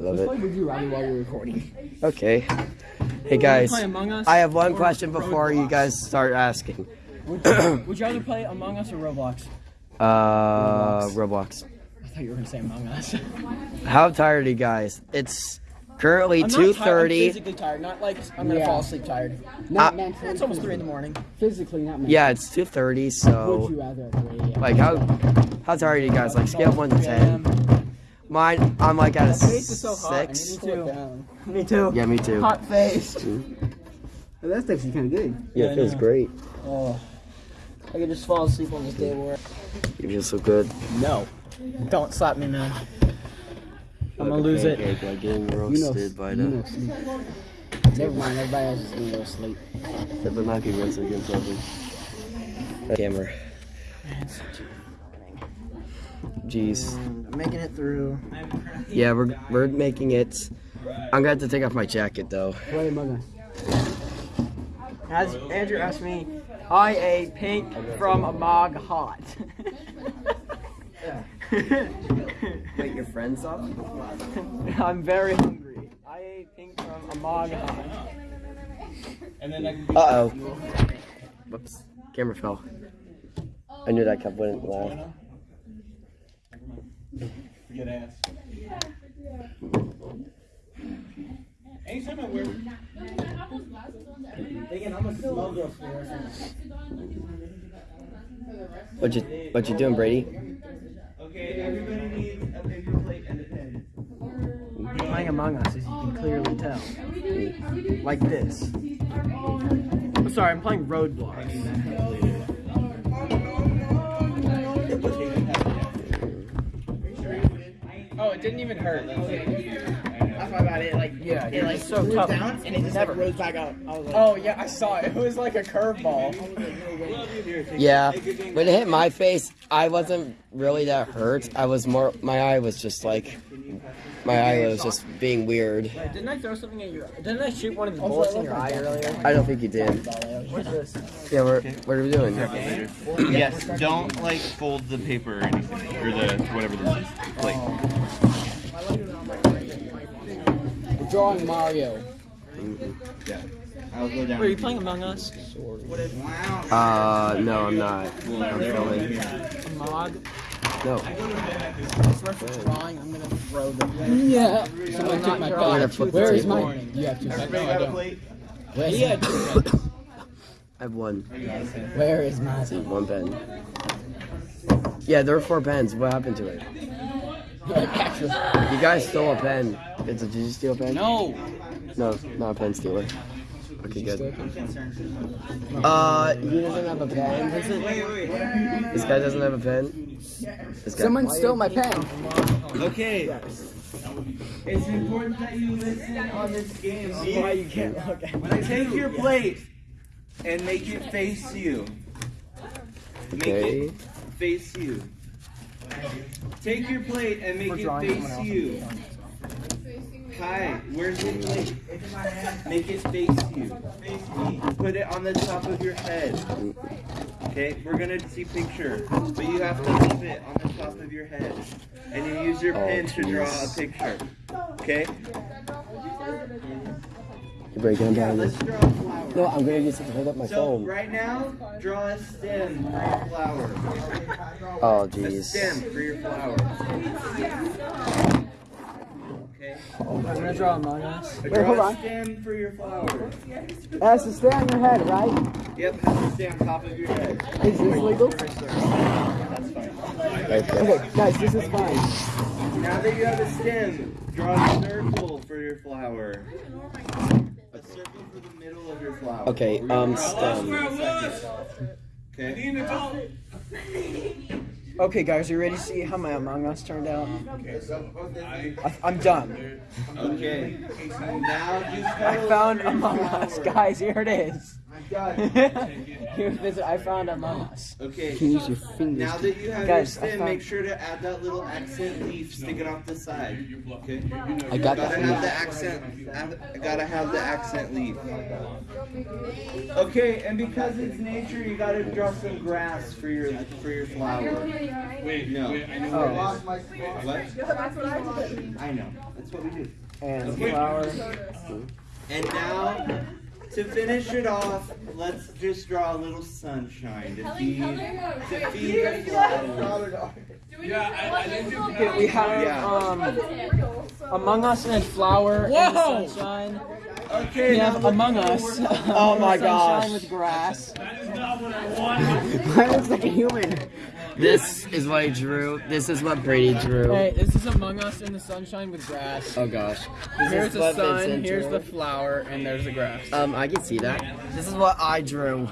I love Let's play. Would You Rather while we're recording. Okay. Hey guys, Play Among Us. I have one question before you guys start asking. Would you, would you rather play Among Us or Roblox? Uh, Roblox. I thought you were gonna say Among Us. How tired are you guys? It's currently I'm not I'm physically tired, not like I'm gonna Yeah. fall asleep tired. Not Uh, mentally. It's almost three in the morning. Physically, not mentally. Yeah, it's two thirty. so... Would So, you rather agree? like, how how tired are you guys? Like, scale one to ten. Mine, I'm like at a Face is so six. need to. Down. Me too. Yeah, me too. Hot face. Well, that's actually kind of good. Yeah, Yeah, it feels great. Oh, I could just fall asleep on this day of work. You feel so good. No, don't slap me, man. I'm gonna lose it. Okay, like getting You know, roasted by you the. know. Never mind, everybody else is gonna go to sleep. That would not be roasted against something. Camera. Jeez. I'm making it through. Yeah, we're we're making it. I'm gonna have to take off my jacket though. What am I gonna? As Andrew asked me, I ate pink from a mog hot. Wait, your friends up? I'm very hungry. I ate pink from a mog hot. And then I can Uh oh. Whoops. Camera fell. I knew that cup wouldn't laugh. Get ass. Anytime I wear. What you what you doing, Brady? Okay, everybody needs a paper plate and a pen. Playing Among Us, as you can clearly tell. Like this. I'm sorry, I'm playing Roadblocks. Oh, it hurt. That's why about it. Like, yeah, it like so tough, and it just never rose back up. I like, Oh yeah, I saw it. It was like a curveball. Yeah. When it hit my face, I wasn't really that hurt. I was more. My eye was just like. My eye was just being weird. didn't I throw something at your? Didn't I shoot one of the oh, bullets in your eye earlier? I don't think you did. Yeah, we're what are we doing? Yes, don't like fold the paper or anything, or the whatever this is. Like, We're drawing Mario. I'll go down. Were you playing Among Us? Uh, no, I'm not. I'm filming. A mod? No. Drawing. I'm gonna throw them. Yeah. Someone took my I'm gonna pen. flip Where the is table. mine? You have two Everybody seconds. got a plate? Where's Yeah. I have one. Where is mine? One pen. Yeah, there were four pens. What happened to it? You guys stole a pen. Did did you steal a pen? No. No, not a pen stealer. Okay, good. Uh, he doesn't have a pen. This guy doesn't have a pen. This guy. Someone stole my pen. Okay. It's important that you listen on this game. Why you can't look at me? Take your plate and make it face you. Make Okay. it face you. Take your plate and make it face you. Hi, where's your plate? Make it face you. Put it on the top of your head. Okay, we're gonna see picture, but you have to leave it on the top of your head, and you use your Oh, pen to draw a picture. Okay? You're breaking them Yeah, down. let's draw a flower. No, I'm gonna use it to hold up my So phone. right now, draw a stem for your flower. Oh A jeez. stem for your flower. Okay. I'm gonna draw Among Us. Draw hold a on. stem for your flower. It has to stay on your head, right? Yep, has to stay on top of your head. Is this legal? That's fine. Right. Okay, guys, this is fine. Now that you have a stem, draw a circle for your flower. A circle for the middle of your flower. Okay, um, stem. Okay. Okay, guys, are you ready to see how my Among Us turned out? I, I'm done. Okay. Now you I found Among Us, guys. Here it is. Here it is. I found Among Us. Okay. You can use your fingers. Now that you have Guys, your stem, found- make sure to add that little accent leaf sticking off the side. Okay. I got Gotta that. have the accent. I gotta have the accent leaf. Okay, and because it's nature, you gotta draw some grass for your for your flower. Wait, No. wait, I know Oh. where it is. What? I know. That's what we do. And flower. And now, to finish it off, let's just draw a little sunshine to feed to feed your flower. Yeah, I, I didn't Okay, we have Yeah. um Among Us and flower and Whoa! sunshine. Okay. We have Among Us. Oh my sunshine gosh. with grass. That is not what I wanted. Mine looks like a human. This is what I drew. This is what Brady drew. Hey, this is Among Us in the sunshine with grass. Oh gosh. This Here's the sun, Vincent here's drew. the flower, and there's the grass. Um, I can see that. This is what I drew.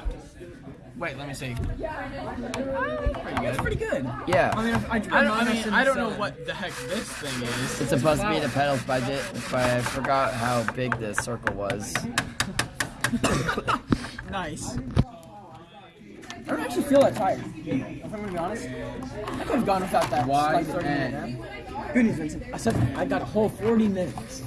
Wait, let me see. That's pretty good. Yeah. I mean, I, I, don't, I, mean, I don't know what the heck this thing is. It's supposed to be the petals budget, but I forgot how big this circle was. Nice. I don't actually feel that tired. If I'm gonna be honest, I could have gone without that. Why like 30 minute nap. Good news, Vincent. I said I got a whole 40 minutes.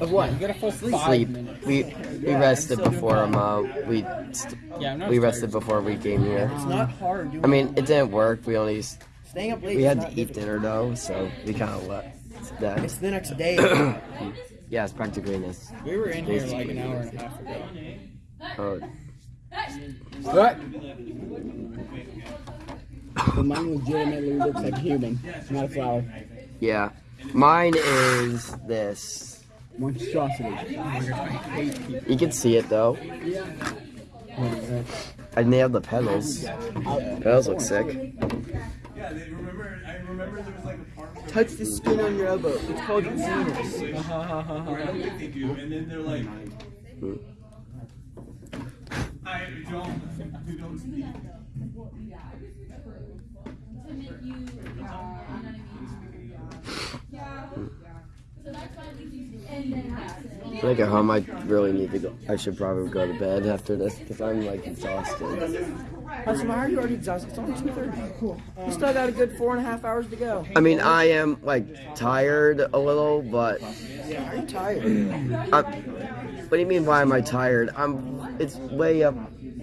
Of what? You got a full sleep. Sleep. We we rested before um uh, we st- Yeah, I'm not we tired. rested before we came here. It's not hard. Doing I mean, it didn't work. We only s- staying up late. we had to eat difficult. dinner though, so we kind of let that. It's the next day. Yeah, it's practically this. we were in here like an hour and a half ago. Oh, What? But mine legitimately looks like a human, not a flower. yeah. Mine is this. Monstrosity. You can see it though. I nailed the petals. Petals look sick. Yeah, they remember. I remember there was like a part. Touch the skin on your elbow. It's called I don't think they do, and then they're like, hmm. I don't. We don't speak. When I hmm. Get home, I really need to go. I should probably go to bed after this because I'm like exhausted. That's why are you already exhausted? It's only 2.30. Cool. You still got a good four and a half hours to go. I mean, I am like tired a little, but Are you tired? I'm, what do you mean? Why am I tired? I'm. It's way up.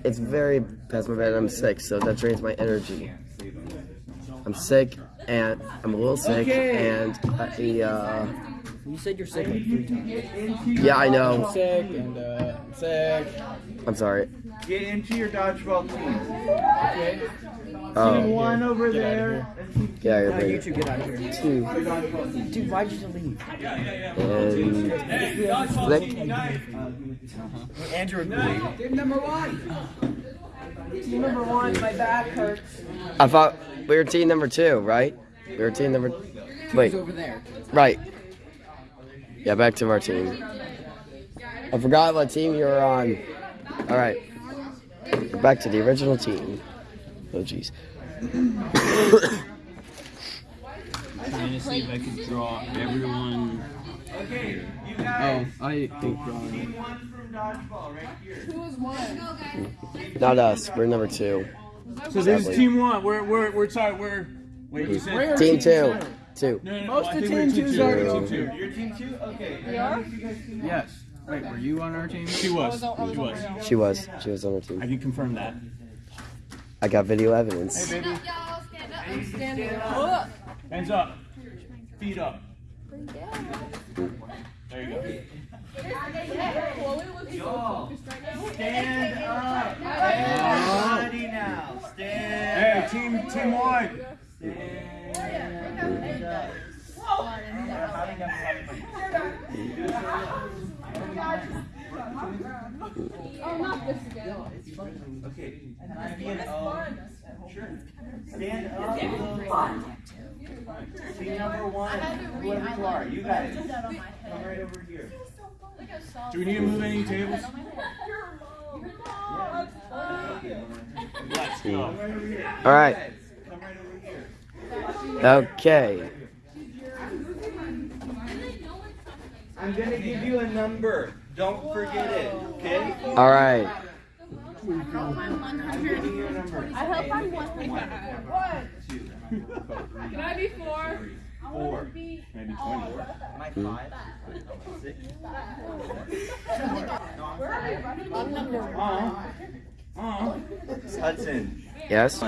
It's very past my bed. I'm sick, so that drains my energy. I'm sick, and I'm a little sick, and I, uh, You said you're sick like three times. yeah, I know. Sick and uh, sick. I'm sorry. Get into your dodgeball team. Team Oh, one over Get outta there. and team yeah, you're No, you two get out of here. Two. Dude, why'd you leave? and flick. Andrew agreed. Team number one. Team number one, my back hurts. I thought we were team number two, right? We were team number. Wait, over there. right. Yeah, back to our team. I forgot what team you were on. All right, back to the original team. Oh jeez. trying to see if I could draw everyone. Okay, you guys. Oh, I hate Team drawing. one from dodgeball right here. Who is one? Not us. We're number two. So this is team one. We're we're we're sorry. We're wait. You said Team two. Two. No, no, Most no, of team two's already over. Two. Your team two? Okay. We are? Yes. Wait, were you on our team? She was. She was. She was. She was on our team. I can confirm that. I got video evidence. Hey, baby. Stand up. Hands up. Feet up. There you go. Stand up. Everybody now. Stand Hey, team, team one. Stand Oh, not this again. Okay. Stand up. Sure. Stand up. Team number one, whoever you are, you guys. Come right over here. Do we need to move any tables? All right. Come right over here. Okay. I'm gonna give you a number. Don't forget it, okay? All right. I'm giving you a number. I hope I'm one. Can I be four? Four. Maybe 20. Am I five? Six? Uh-huh. Hudson. Yes.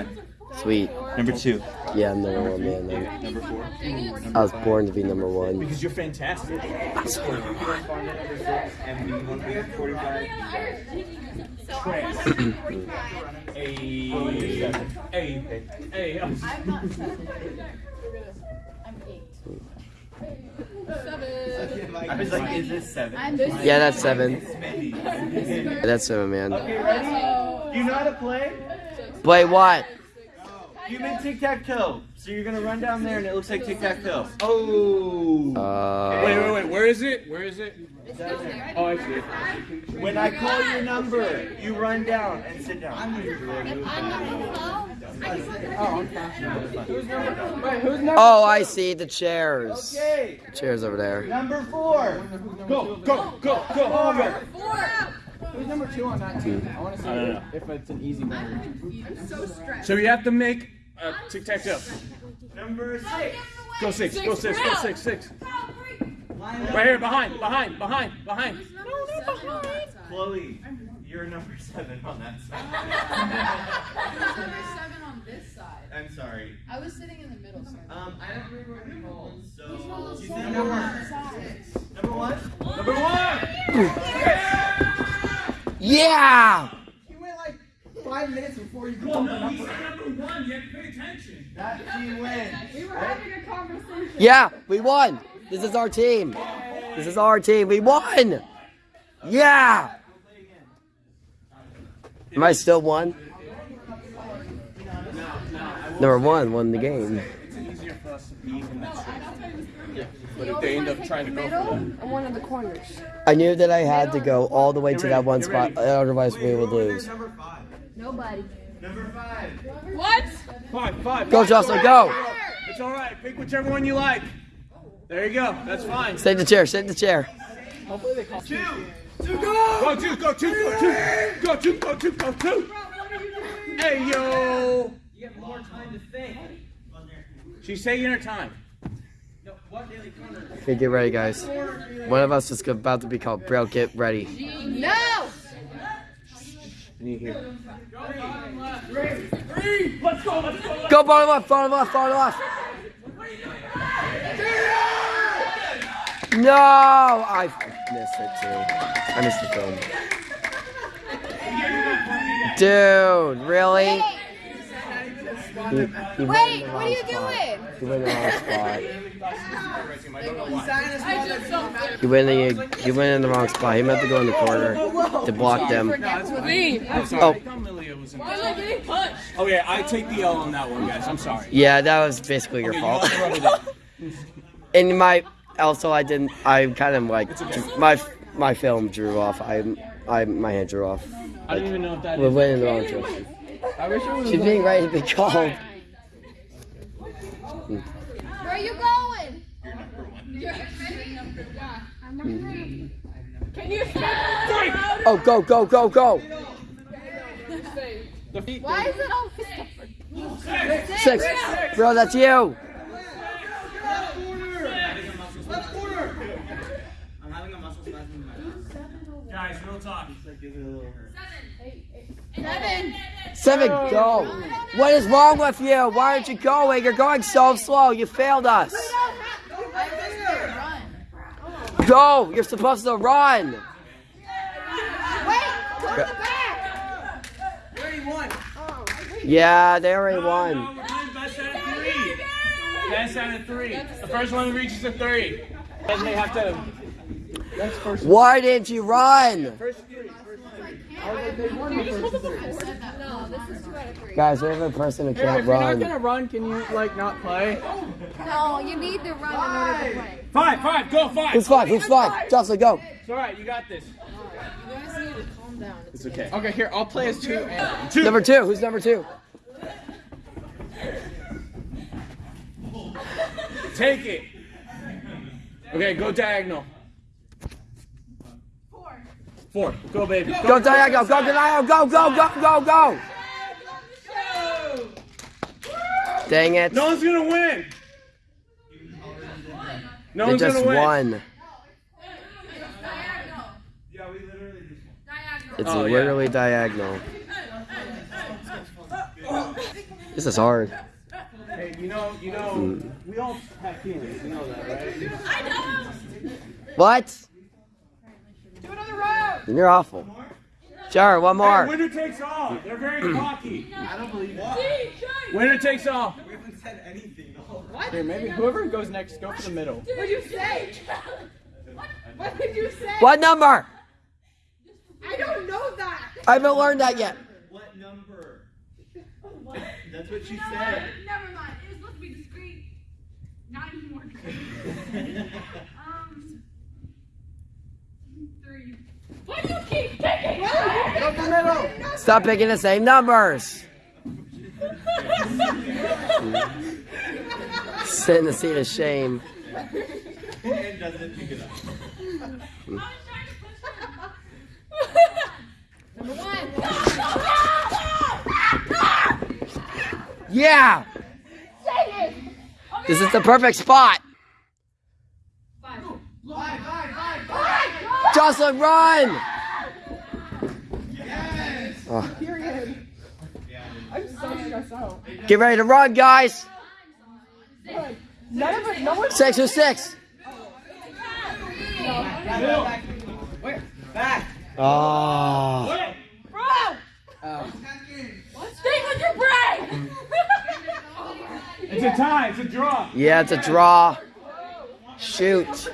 Sweet. Number two. Yeah, I'm number one man. Then. Number four. I was born to be number one. Because you're fantastic. And we want to be 45. Trash. Hey. Hey. Hey. I'm not seven. I'm eight. Seven. I was like, is this seven? I'm this. Yeah, that's seven. It's That's seven, man. Okay, ready? You know how to play? Play what? You meant tic tac toe. So you're gonna run down there and it looks like tic tac toe. Oh. Uh, Wait, wait, wait. Where is it? Where is it? Oh, I see it. When I call your number, you run down and sit down. I'm number twelve. Wait, who's number? Oh, I see the chairs. Okay. The chairs over there. Number four. Go, go, go, go. Over. Who's number two on that team? I want to see I don't know. if it's an easy one. I'm so, so we have to make a tic tac toe. Number six. Go six, go six, go six, six. Right here, behind, behind, behind, behind. Chloe, you're number seven on that side. Number seven on this side. I'm sorry. I was sitting in the middle, sir. Um, I don't remember what you're called, so. She's You said number one. Number one? Number one. Yeah! You went like five minutes before you called the number. number one. You have to pay attention. That team wins. We were having a conversation. Yeah, we won. This is our team. This is our team. We won. Yeah. Am I still one? Number one won the game. It's easier for us to be in that straight. But if they end up trying to go for one of the corners. I knew that I had to go all the way to that one spot, otherwise we would lose. Number five. Nobody. Number five. What? Five, five. Go, Jocelyn, go! It's all right. Pick whichever one you like. There you go. That's fine. Sit in the chair, sit in the chair. Two. Go two, go two, go two, go two, go two, go two. Hey yo. You have more time to think. She's taking her time. Okay, get ready, guys. One of us is about to be called. Braille, get ready. No! You hear? Go, bottom left, bottom left, bottom left. No, I missed it too. I missed the film. Dude, really? You, you Wait, what are you spot. doing? You went in the wrong spot. I did something. You went in the, you went in the wrong spot. He meant to go in the corner to block them. Me. I'm sorry. Oh. I thought Malia was in Why am I getting? Oh yeah, I take the L on that one, guys. I'm sorry. Yeah, that was basically your Okay, fault. also wrote it in. And my also I didn't I kind of like my my film drew off. I I my hand drew off. I don't even know if that We is. went in the wrong direction. I wish it was. She's being ready to be called. Where are you going? You're ready? Yeah. I'm not ready. Can you speak a little? Oh, go go go go! Why is it always Six, bro, that's you. I'm having a muscle splash in the map. Guys, real talk. seven? Seven, go. What is wrong with you? Why aren't you going? You're going so slow. You failed us. I just did run. Go. You're supposed to run. Wait, go to the back. Yeah, they already won. We're playing Last time at three. The first one reaches a three. Then they have to. That's first. Why didn't you run? First Guys, we have a person who Hey, can't if you're not run. gonna run, can you like not play? No, you need to run in order to play. Five, five, go five. Who's five? Who's five? Jocelyn, go. It's alright, you got this. You guys need to calm down. It's okay. Okay, here I'll play as two. And Two. Number two. Who's number two? Take it. Okay, go diagonal. Four. Four. Go, baby. Go diagonal. Go diagonal. Go, go, go, go, go. Dang it. No one's gonna win. No They one's just gonna win. won. It's Oh, yeah. literally diagonal. This is hard. Hey, you know, you know, hmm. we all have feelings. You know that, right? What? Do another round. Then you're awful. Sure, one Hey, more. winner takes all. They're very cocky. I don't believe it. Winner takes all. We haven't said anything. What? Here, maybe whoever goes next, go for the middle. What did you say? What did you say? What number? I don't know that. I haven't learned that yet. What number? That's what she said. Never mind. It was supposed to be discreet. Not anymore. um, three. Why do you keep taking Go for the middle. Stop picking the same numbers. Sit in the seat of shame. And doesn't pick it up. Yeah! Take it. This is the perfect spot. Five. Jocelyn, run! Oh, Period. I'm so stressed out. get ready to run, guys. None of it. No one. Six or six. Oh. Bro. Stay with your brain. It's a tie. It's a draw. Yeah, it's a draw. Shoot.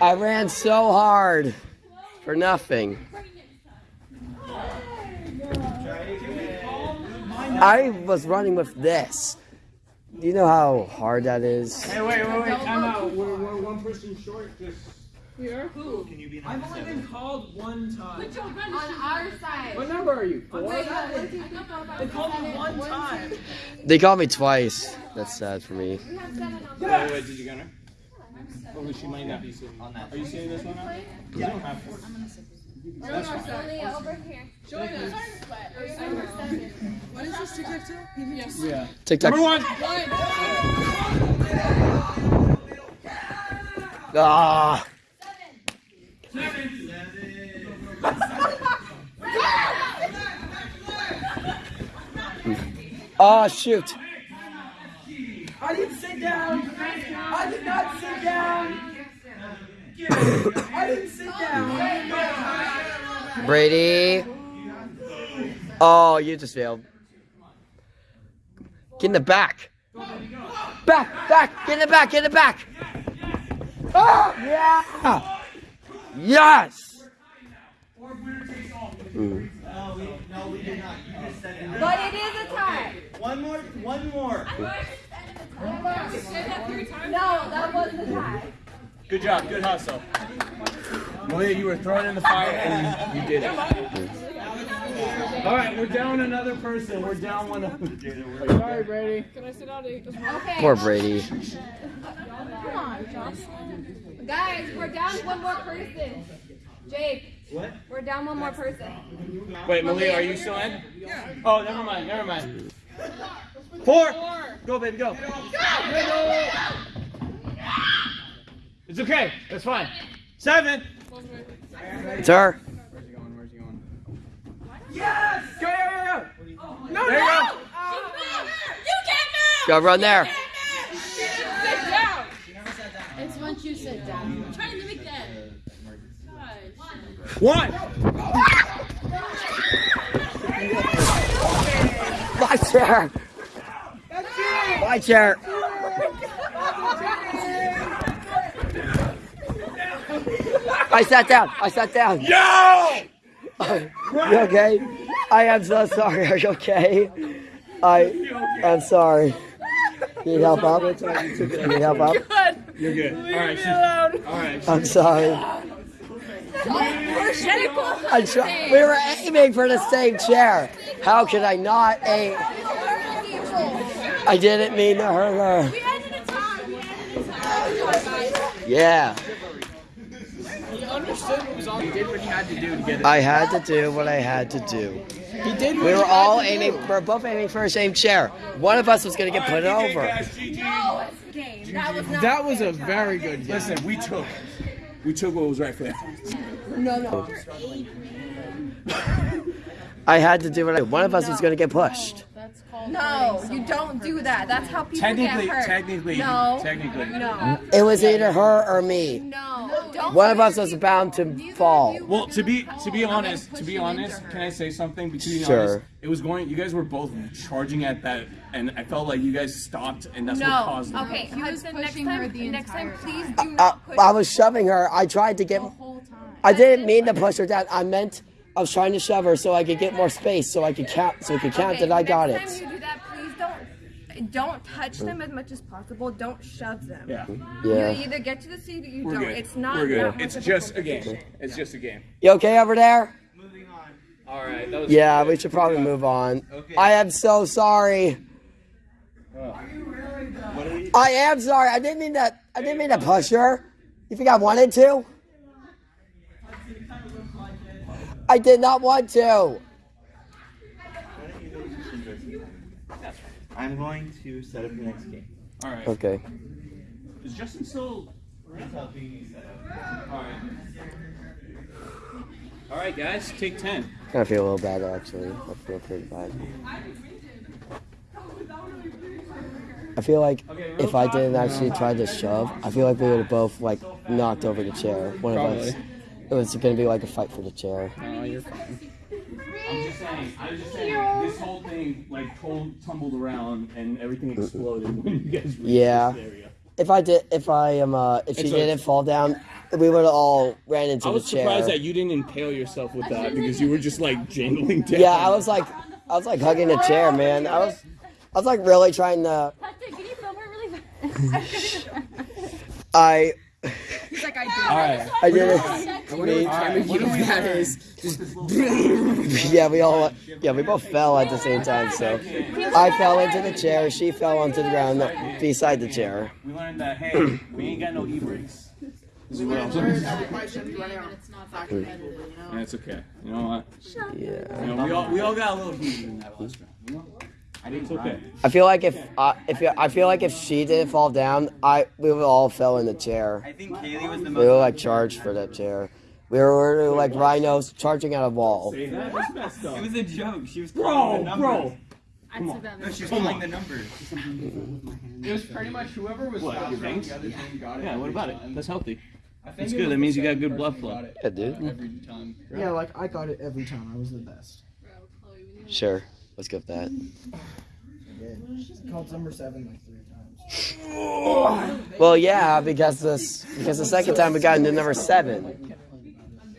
I ran so hard for nothing. I was running with this. Do you know how hard that is? Hey, wait, wait, wait. Time out. We're, we're one person short. Just. Can you be I've only been called one time. On our side. What number are you? Four. Wait, no, one, two, three, four, five, They called six, me seven, one one, time. They called me twice. That's sad for me. We have seven on Wait, wait, wait, did you get her? Oh, she might not be sitting. on that? Are you seeing this one out? You don't have to. That's fine. Only over here. Join us. What is this TikTok too? Yes. Yeah. TikTok. Number one. Ah. Oh shoot. I didn't sit down. I did not sit down. I didn't sit down. Brady. Oh, you just failed. Get in the back. Back, back, get in the back, get in the back. Oh, yeah. Yes. Mm. No, we, no, we did not. You just said it. But it is a tie. One more, one more. No, that wasn't a tie. Good job. Good hustle. Malia, you were thrown in the fire and you, you did it. All right, we're down another person. We're down one. Of, Sorry, Brady. Can I sit out here? Okay. Poor Brady. Come on, Josh. Guys, we're down one more person. Jake. What? We're down one more person. wait, Malia, are you still in? Yeah. Oh, never mind. Never mind. Four. Go, baby, go. It's okay. That's fine. Seven. It's her. Where's he going? Where's he going? Yes. Go, go, go, go. No, There you no. go. You can't move! Go run there. It's once you sit down. I'm trying to mimic that. One. My chair. Bye, chair. I sat down. I sat down. Yo! you okay? I am so sorry. Are you okay? I am sorry. Need help up? Need help up? You're good. All right. She's, all right. I'm sorry. I try- we were aiming for the same chair. How could I not aim? I didn't mean to hurt her. Yeah. He understood what was on. He did what he had to do to get it. I had to do what I had to do. He did. What We were all to do. aiming, we were both aiming for the same chair. One of us was going to get put over. No, That was not. That was a very good. Game. Listen, we took. We took what was right for that. No, no. I had to do what I One of us was going to get pushed. No, you don't do that. That's how people Technically, get hurt. technically, no, technically. no, It was either her or me. no. Don't One of us was bound to fall. Well, to be to be honest, to be honest, can I say something? To be Sure. honest, it was going. You guys were both charging at that, and I felt like you guys stopped, and that's what caused it. Okay, Hudson. Next time, next time, please uh, do I, not push. I was shoving her. I tried to get. The whole time. I didn't mean to push her down. I meant I was trying to shove her so I could get more space, so I could count. So we could count Okay, that I got next it. time you do that, please don't don't touch them as much as possible. Don't shove them. Yeah, Yeah. You either get to the seat or you we're don't. good. It's not. We're good. It's just a game. shit. It's just a game. You okay over there? Moving on. All right. That was Yeah, we should probably move on. I am so sorry. Oh. I am sorry. I didn't mean that. I didn't mean to push her. You think I wanted to? I did not want to. I'm going to set up the next game. All right. Okay. Is Justin still? helping you set up. All right. All right, guys. Take ten. I feel a little bad actually. I feel pretty bad. I feel like if I didn't actually try to shove, I feel like we would have both like knocked over the chair. One of us. It was gonna be like a fight for the chair. No, you're fine. I'm just saying. I was just saying. This whole thing like told, tumbled around and everything exploded when you guys reached Yeah. this area. If I did, if I um, uh, if she It's like- didn't fall down, we would have all ran into the chair. I was chair. surprised that you didn't impale yourself with that because you were just like jangling down. Yeah, I was like, I was like hugging the chair, man. I was, I was like really trying to. Can you film her really fast? I, He's like, I did. All right. I did it. I wonder what time of year that is. Yeah, we all, yeah, we both fell at the same time. So, I fell into the chair. She fell onto the ground beside the chair. We learned that hey, we ain't got no e-brakes. This is what I'm saying. Yeah, it's okay. You know what? Yeah. You know, we all we all got a little heated in that last round. You know? It's okay. I feel like if, uh, if I feel like if she didn't fall down, I we would all fell in the chair. I think Kaylee was the We were like charged for that chair. We were like rhinos charging at a wall. Say that. That's messed up. It was a joke. She was calling the Bro, numbers. bro. No, she was calling the numbers. It was pretty much whoever was What, your on veins? the other team got it. Yeah, what every about it? That's healthy. That's good. That means you got good blood flow. Yeah, dude. Every time. Yeah, like I got it every time. I was the best. Sure. Let's go with that. Called number seven like three times. Well, yeah, because this because the second time we got into number seven.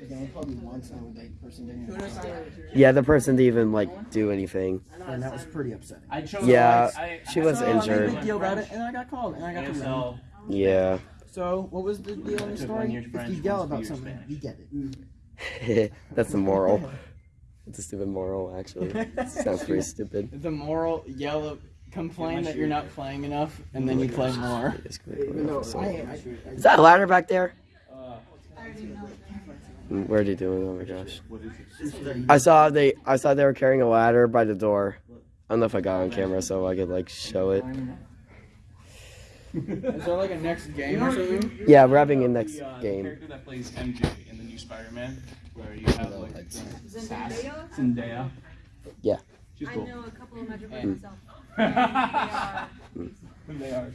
Again, probably once I would like person didn't. Yeah, the person didn't even like do anything. And that was pretty upsetting. Yeah, she was So I made a injured. deal about it, and I got called, and I got to Yeah. So what was the deal in the story? If French, you yell about something, Spanish. you get it. That's the moral. It's a stupid moral, actually. Sounds pretty stupid. The moral yell, complain that you're not playing enough, and then you play more. No, I, I, Is that a ladder back there? Mm, Where are they doing? Oh my gosh! I saw they. I saw they were carrying a ladder by the door. I don't know if I got on camera so I could like show it. Is there like a next game or something? Yeah, we're having a next The, uh, the game. character that plays MJ in the new Spider-Man, where you have like the sass Zendaya. Yeah. She's I know a couple of magic And- myself. they are.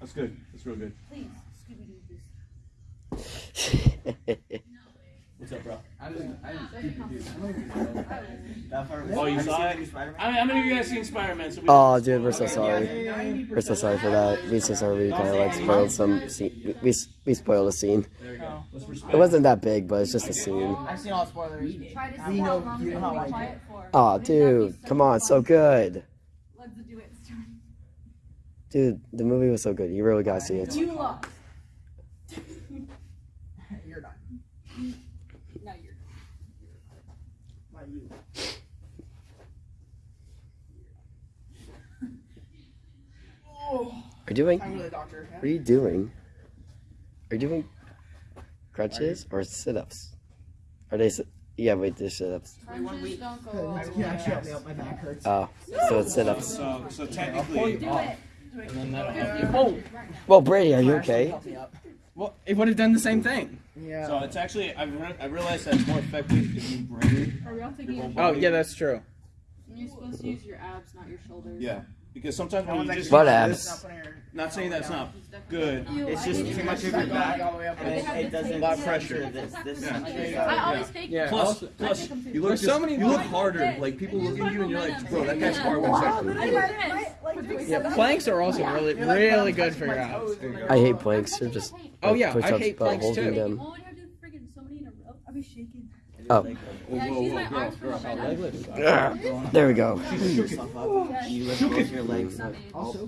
That's good. That's real good. Please, Scooby Doo this. What's up, bro? I Oh, you saw it? How how many of you guys seen Spider-Man? So we- Oh, dude, we're so sorry. We're so sorry for that. We so sorry we kind of like spoiled some scene. We, we spoiled a scene. There we go. Oh. It wasn't that big, but it's just a scene. I've seen all the spoilers. Try to We know you know how can I be do. quiet for. Oh, dude, come on, so good. Let's do it. Dude, the movie was so good. You really gotta see it. You lost. You're done. No, you're. Not you. Are you doing? Time to the doctor. What are you doing? Are you doing crutches or sit-ups? Are they? sit- Yeah, wait, they're sit-ups. Crunches don't go well. You can me out. My back hurts. Oh, so it's sit-ups. So, so technically, Do it. And then that'll help you. Well, Brady, are you okay? Help me up. Well, it would have done the same thing. Yeah. so it's actually I've re- I realized that it's more effective if you bring. Are we all taking it? Oh, yeah, that's true. You're supposed to use your abs, not your shoulders. Yeah, because sometimes when you just What Not abs? putting her- not saying that's not good. It's just too much of your back, and it, it doesn't. A lot of pressure. This, this I always take Yeah. Plus, I plus, take them too. you look There's just, so many- you look harder. Like people look at you and you're like, bro, that guy's hard one second. Yeah, planks are also really, really good for your abs. I hate planks. They're just Oh, yeah, I push-ups, hate but planks, holding too. them. Well, when you have to friggin' so many in a row, I'll be shaking. Oh, Yeah, she's my arms girl, for how leg there we go. You lift both your legs up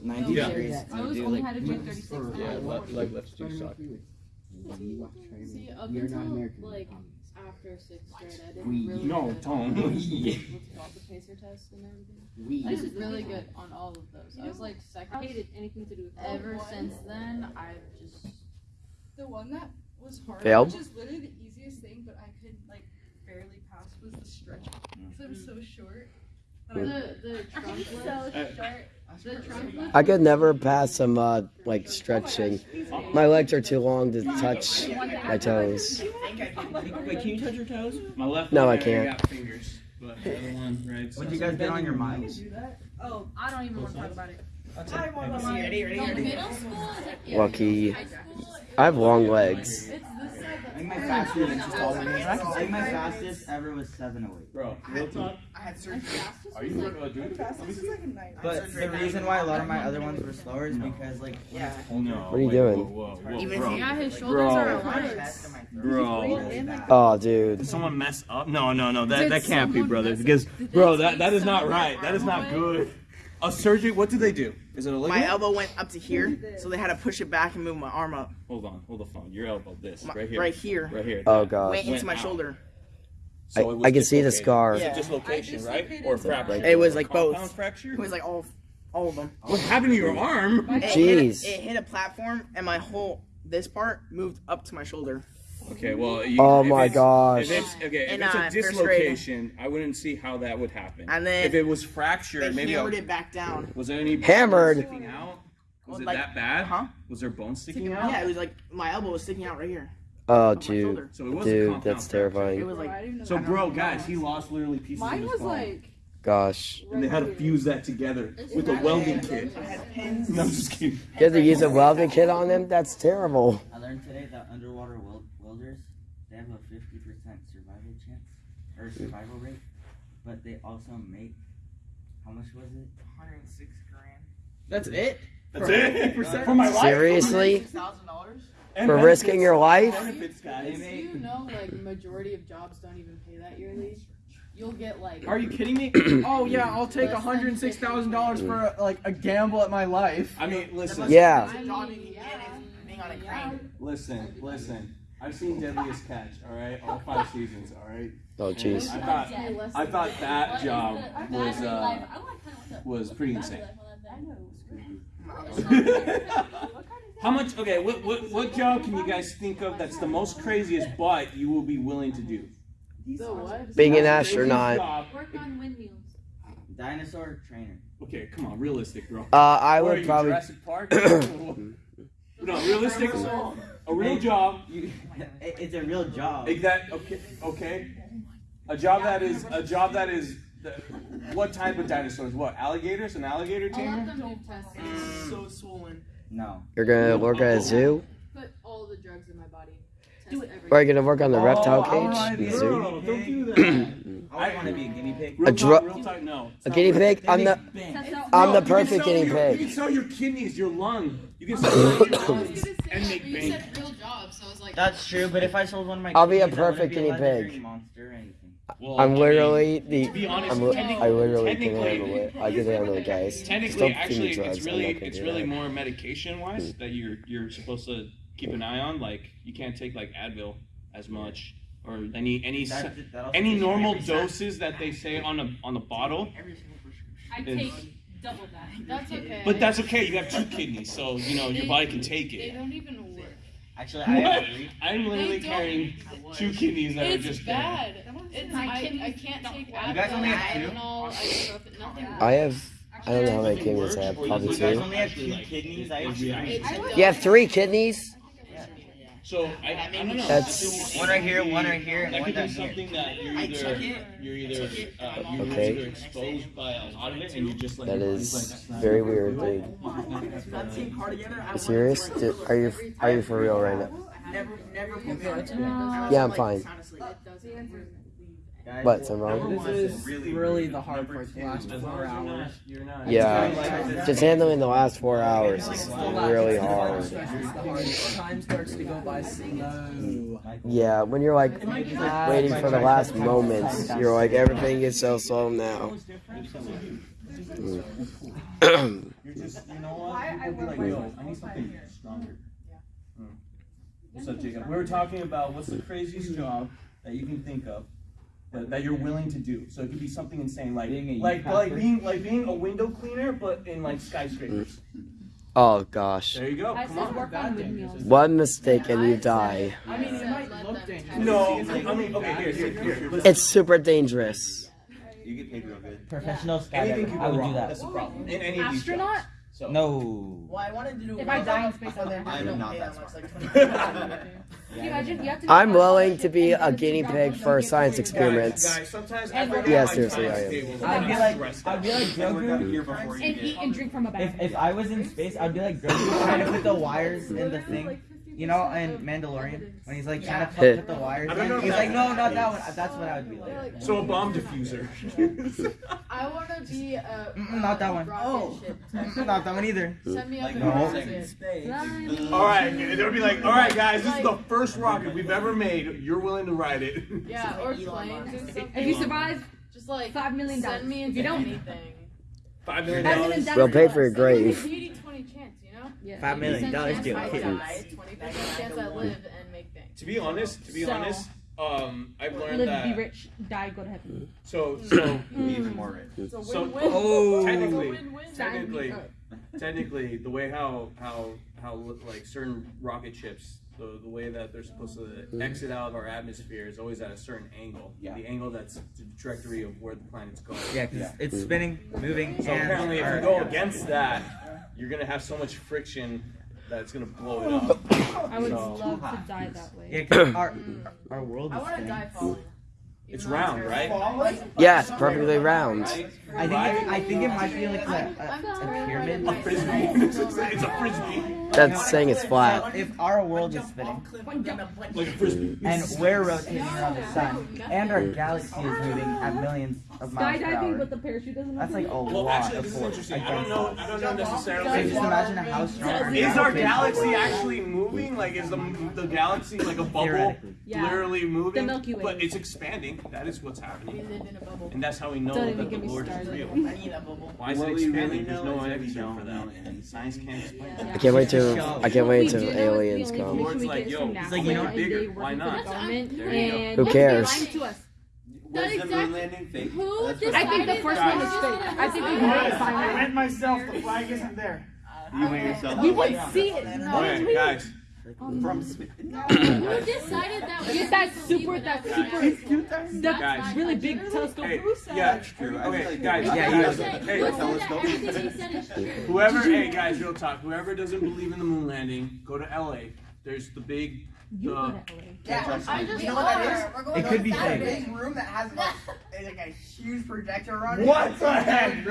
90 Yeah. degrees. I and do only like had to do 36 Yeah, now. leg, leg lifts do suck. See, up until like after sixth grade, I didn't really No, good. don't. What's it called, the pacer test and everything. I did really good on all of those. I was like second. hated anything to do with Ever since then, I've just The one that was hard, Failed? which is literally the easiest thing, but I could like barely pass was the stretch because I'm so short. the the trunk lift. short. The trunk lift. I could never pass some uh, like stretching. My legs are too long to touch my toes. Wait, can you touch your toes? My left No, one, I can't. got fingers, but the other one, right? What do you guys get on your minds? Oh, I don't even want to talk about it. Ready, ready, No, ready. middle school is yeah, Lucky. I have long legs. It's this side I think that's my like- fastest, I think my fastest ever was 708. Bro, real talk. I had surgery. Are you uh, doing But the reason why a lot of my other ones were slower is because like Yeah. Oh no. What are you doing? Whoa, whoa, whoa, Even bro. if you Yeah, his shoulders Bro. are my aligned. chest and my Bro. Oh, dude. Did someone mess up? No, no, no. That that can't be, someone brother. Because, bro, that that is not right. That is not good. A surgery. What did they do? Is it a ligament? My elbow went up to here, so they had to push it back and move my arm up. Hold on, hold the phone. Your elbow, this My- right here, right here. right here. Oh Went god. into my out. shoulder. I, So it was I can see the dislocated. scar. Is it Yeah. dislocation, I right? Or some- fracture? It was like both. Fracture. It was like all, all of them. What happened to your arm? It hit, Jeez. a, it hit a platform, and my whole this part moved up to my shoulder. Okay, well. You, Oh my it's- gosh. If it's okay, if In, it's uh, a first grade. dislocation, I wouldn't see how that would happen. And then if it was They fractured, maybe. hammered a- it back down. Was there any Hammered. sticking out? Was Well, it like- that bad? Huh? Was there bone sticking out? Yeah, out? it was like my elbow was sticking out right here. Oh, on my dude. shoulder. So it was a Dude, compound that's fracture. It terrifying. was like didn't So, bro, guys, he lost literally pieces of Mine his was bone. like. Gosh. and they had to fuse that together with a welding kit. I had pins. No, I'm just kidding. You had to use a welding kit on them? That's terrible. I learned today that underwater wel- welders they have a 50% survival chance or hmm. survival rate, but they also make how much was it? 106 grand. That's it? That's it. For my life. Seriously? Thousand dollars. And For benefits. risking your life? Benefits, guys. Do you know like majority of jobs don't even pay that yearly? You'll get like. Are you kidding me? oh yeah, I'll take hundred six thousand dollars for like a gamble at my life. I mean, listen. Yeah. I mean, yeah. being on a crane. Listen, listen. I've seen Deadliest Catch, all right, all five seasons, all right. Oh, jeez. I thought, I thought that job was uh, was pretty insane. How much? Okay, what, what what job can you guys think of that's the most craziest, but you will be willing to do? Being an astronaut. Work on windmills. Dinosaur trainer. Okay, come on, realistic, bro. Uh, I would probably. Jurassic Park. no, realistic. A real job. You, It's a real job. Exact. Okay. Okay. A job that is a job that is. The, what type of dinosaurs? What alligators? An alligator I'll let tamer? them do. So swollen. No. You're gonna work at a zoo? Put all the drugs in my body. Do Test it. everything. We're gonna work on the oh, reptile Oh, I cage. be a girl. Don't do that. I want to be a guinea pig. A dru- talk, no. A guinea pig? I'm the Test I'm No, the perfect guinea your- You can pig. sell your kidneys, your lung. You can sell your lungs and make you bank. Like. That's true, but if I sold one of my I'll be a kidneys, I wouldn't perfect be guinea allowed to pig. drink Monster or anything. Well, I'm I mean, literally the. to be honest, I'm, li- technically- I literally can technically- handle it. I can handle it, guys. Just Technically, don't feed actually, drugs. it's I'm really not gonna it's do really that. more medication wise that you're you're supposed to keep an eye on. Like you can't take like Advil as much or any any That- s- that also any gives you normal every sign. doses that they say on a on the bottle. Every single prescription. I Is- take double that. That's okay. But that's okay. You have two kidneys, so you know your body can take They it. don't even work. Actually, I What? agree. I'm literally carrying two kidneys that are It's just there. bad. It's, My I, I can't take don't Advil, You guys only have two? Tylenol. I have. I don't know how many kidneys I have. Probably You guys two. only have two kidneys. I have three. You have three kidneys? So I, I don't know. That's- One right here, one right here, and one down here. something that you're either you're either uh, you're Okay. either exposed by a lot of it and you just like That your is body's like, very weird, dude. You serious? Dude, are you are you for real right now? Never, never Yeah, I'm fine. It doesn't work. What? Something wrong? This is really the hard part. The last four hours. Yeah, just handling the last four hours is really hard. Time starts to go by slow. Yeah, when you're like waiting for the last moments, you're like everything is so slow now. You're just you know what? People be I need something stronger. Hmm. What's up, Jacob? We were talking about what's the craziest job that you can think of. That, that you're willing to do, so it could be something insane, like Being a like youth like being like being a window cleaner, but in like skyscrapers. Oh gosh, There you go. I Come on. work on windmills. one mistake and you die. I mean, it might look dangerous. No, it. I mean, okay, here, here, here. Listen. It's super dangerous. You get paid real good. Professional Anything skydiver. can I would wrong. do That's that. the problem. In any of these Astronaut? Jobs. So. No. Well, I wanted to do. If I die in space out there. I'm not that smart. Can you imagine? You have to I'm willing to be a guinea pig for science experiments. Guys, sometimes And every we're- day Yeah, seriously, I am. I'd be like, I'd be like Grogu. here before you and eat and drink from a bag. If if I was in space, I'd be like Grogu trying to put the wires in the thing. You know, in Mandalorian, when he's like trying to Yeah. put, put the wires in, he's if like, that- no, not that one. That's what I would be like. So a bomb diffuser. I want to be a. Mm-mm, not that one. rocket Oh. Not that one either. Send me up Like in no. all right, they'll be like, all right, guys, this is the first rocket we've ever made. You're willing to ride it. Yeah, or planes. If you survive, Just like five million dollars. send me If you don't, anything. Five million five million dollars. dollars. We'll pay for your grave. an 80 20 chance, you know? Yeah. Five million dollars to I a 20% chance I live and make bank. To be honest, to be So- honest, um, I've learned Live, that. be rich, die, go to heaven. So, so, mm. Be even more rich. It's a So- win-win. Oh. Technically- win-win. technically, technically, the way how how how like certain rocket ships, the the way that they're supposed to mm. exit out of our atmosphere is always at a certain angle. Yeah. The angle that's the trajectory of where the planet's going. Yeah. it's spinning, moving, So and apparently, if you go against that, you're gonna have so much friction that it's gonna blow it up. I would So- love to die that way. Yeah, 'cause our our world I is want to spinning. die falling. It's Even though I'm round, right? terrified. Yeah, it's perfectly round. I think it, I think it might be like a, a, a pyramid. A frisbee. it's a frisbee. That's saying it's flat. If our world is spinning Like a frisbee. and we're rotating around the sun and our galaxy is moving at millions of miles per Skydiving, hour, but the parachute doesn't that's open. like a Well, lot actually, of is force. I don't know. I don't know necessarily. So necessarily. just imagine how strong our Is our galaxy actually moving? Like, is the the galaxy like a bubble, Yeah. literally moving? The Milky Way. But it's expanding. That is what's We happening, live in a bubble. and that's how we know Don't that even the me Lord is real. I need that bubble. Why is it expanding? There's no is we answer for that. anything. Science can't explain Yeah. it. I can't wait It's a to. I can't wait We till do know is aliens come. only Lord's information we like, yo, from it's like, you know, bigger. Why not? the government, There you go. and Who cares? lying to the exact- moon landing fake? Who That's I think the first that one is was fake. I think we a know design? it's. I went myself. The flag isn't there. You went yourself. We would see it. No, Okay, we guys. From space. Who decided that? Get that super, that super, That's Guys. really big telescope. Hey, yeah, True. I Okay, feel like guys, we- Yeah, Who you Hey, who With said telescope. everything he said is true? Whoever, hey guys, real talk. Whoever doesn't believe in the moon landing, go to LA. There's the big. You Uh, go to LA. Yeah, I just you know what that are. is? We're going It could be that fake. big room that has like, like a huge projector on it. What the heck?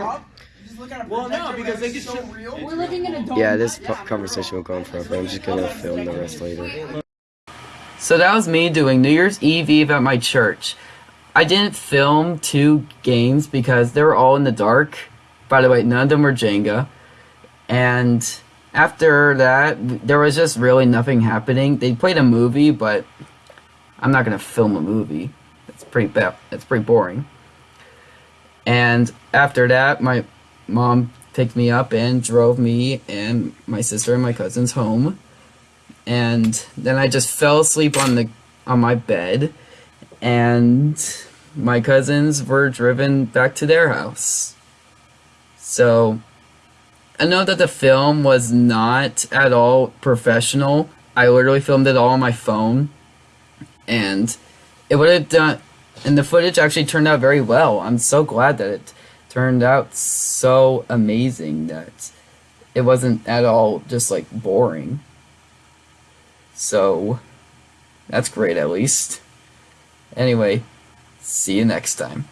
Up, you just look at a Well, no, because they is could so show- real. We're living in a dome. Yeah, this po- conversation will go on forever. I'm just gonna film the rest later. So that was me doing New Year's Eve Eve at my church. I didn't film two games because they were all in the dark. By the way, none of them were Jenga. And after that, there was just really nothing happening. They played a movie, but I'm not gonna film a movie. It's pretty bad. It's pretty boring. And after that, my mom picked me up and drove me and my sister and my cousins home. And then I just fell asleep on the on my bed and my cousins were driven back to their house. So I know that the film was not at all professional. I literally filmed it all on my phone and it would have done and the footage actually turned out very well. I'm so glad that it turned out so amazing that it wasn't at all just like boring. So that's great at least. Anyway, see you next time.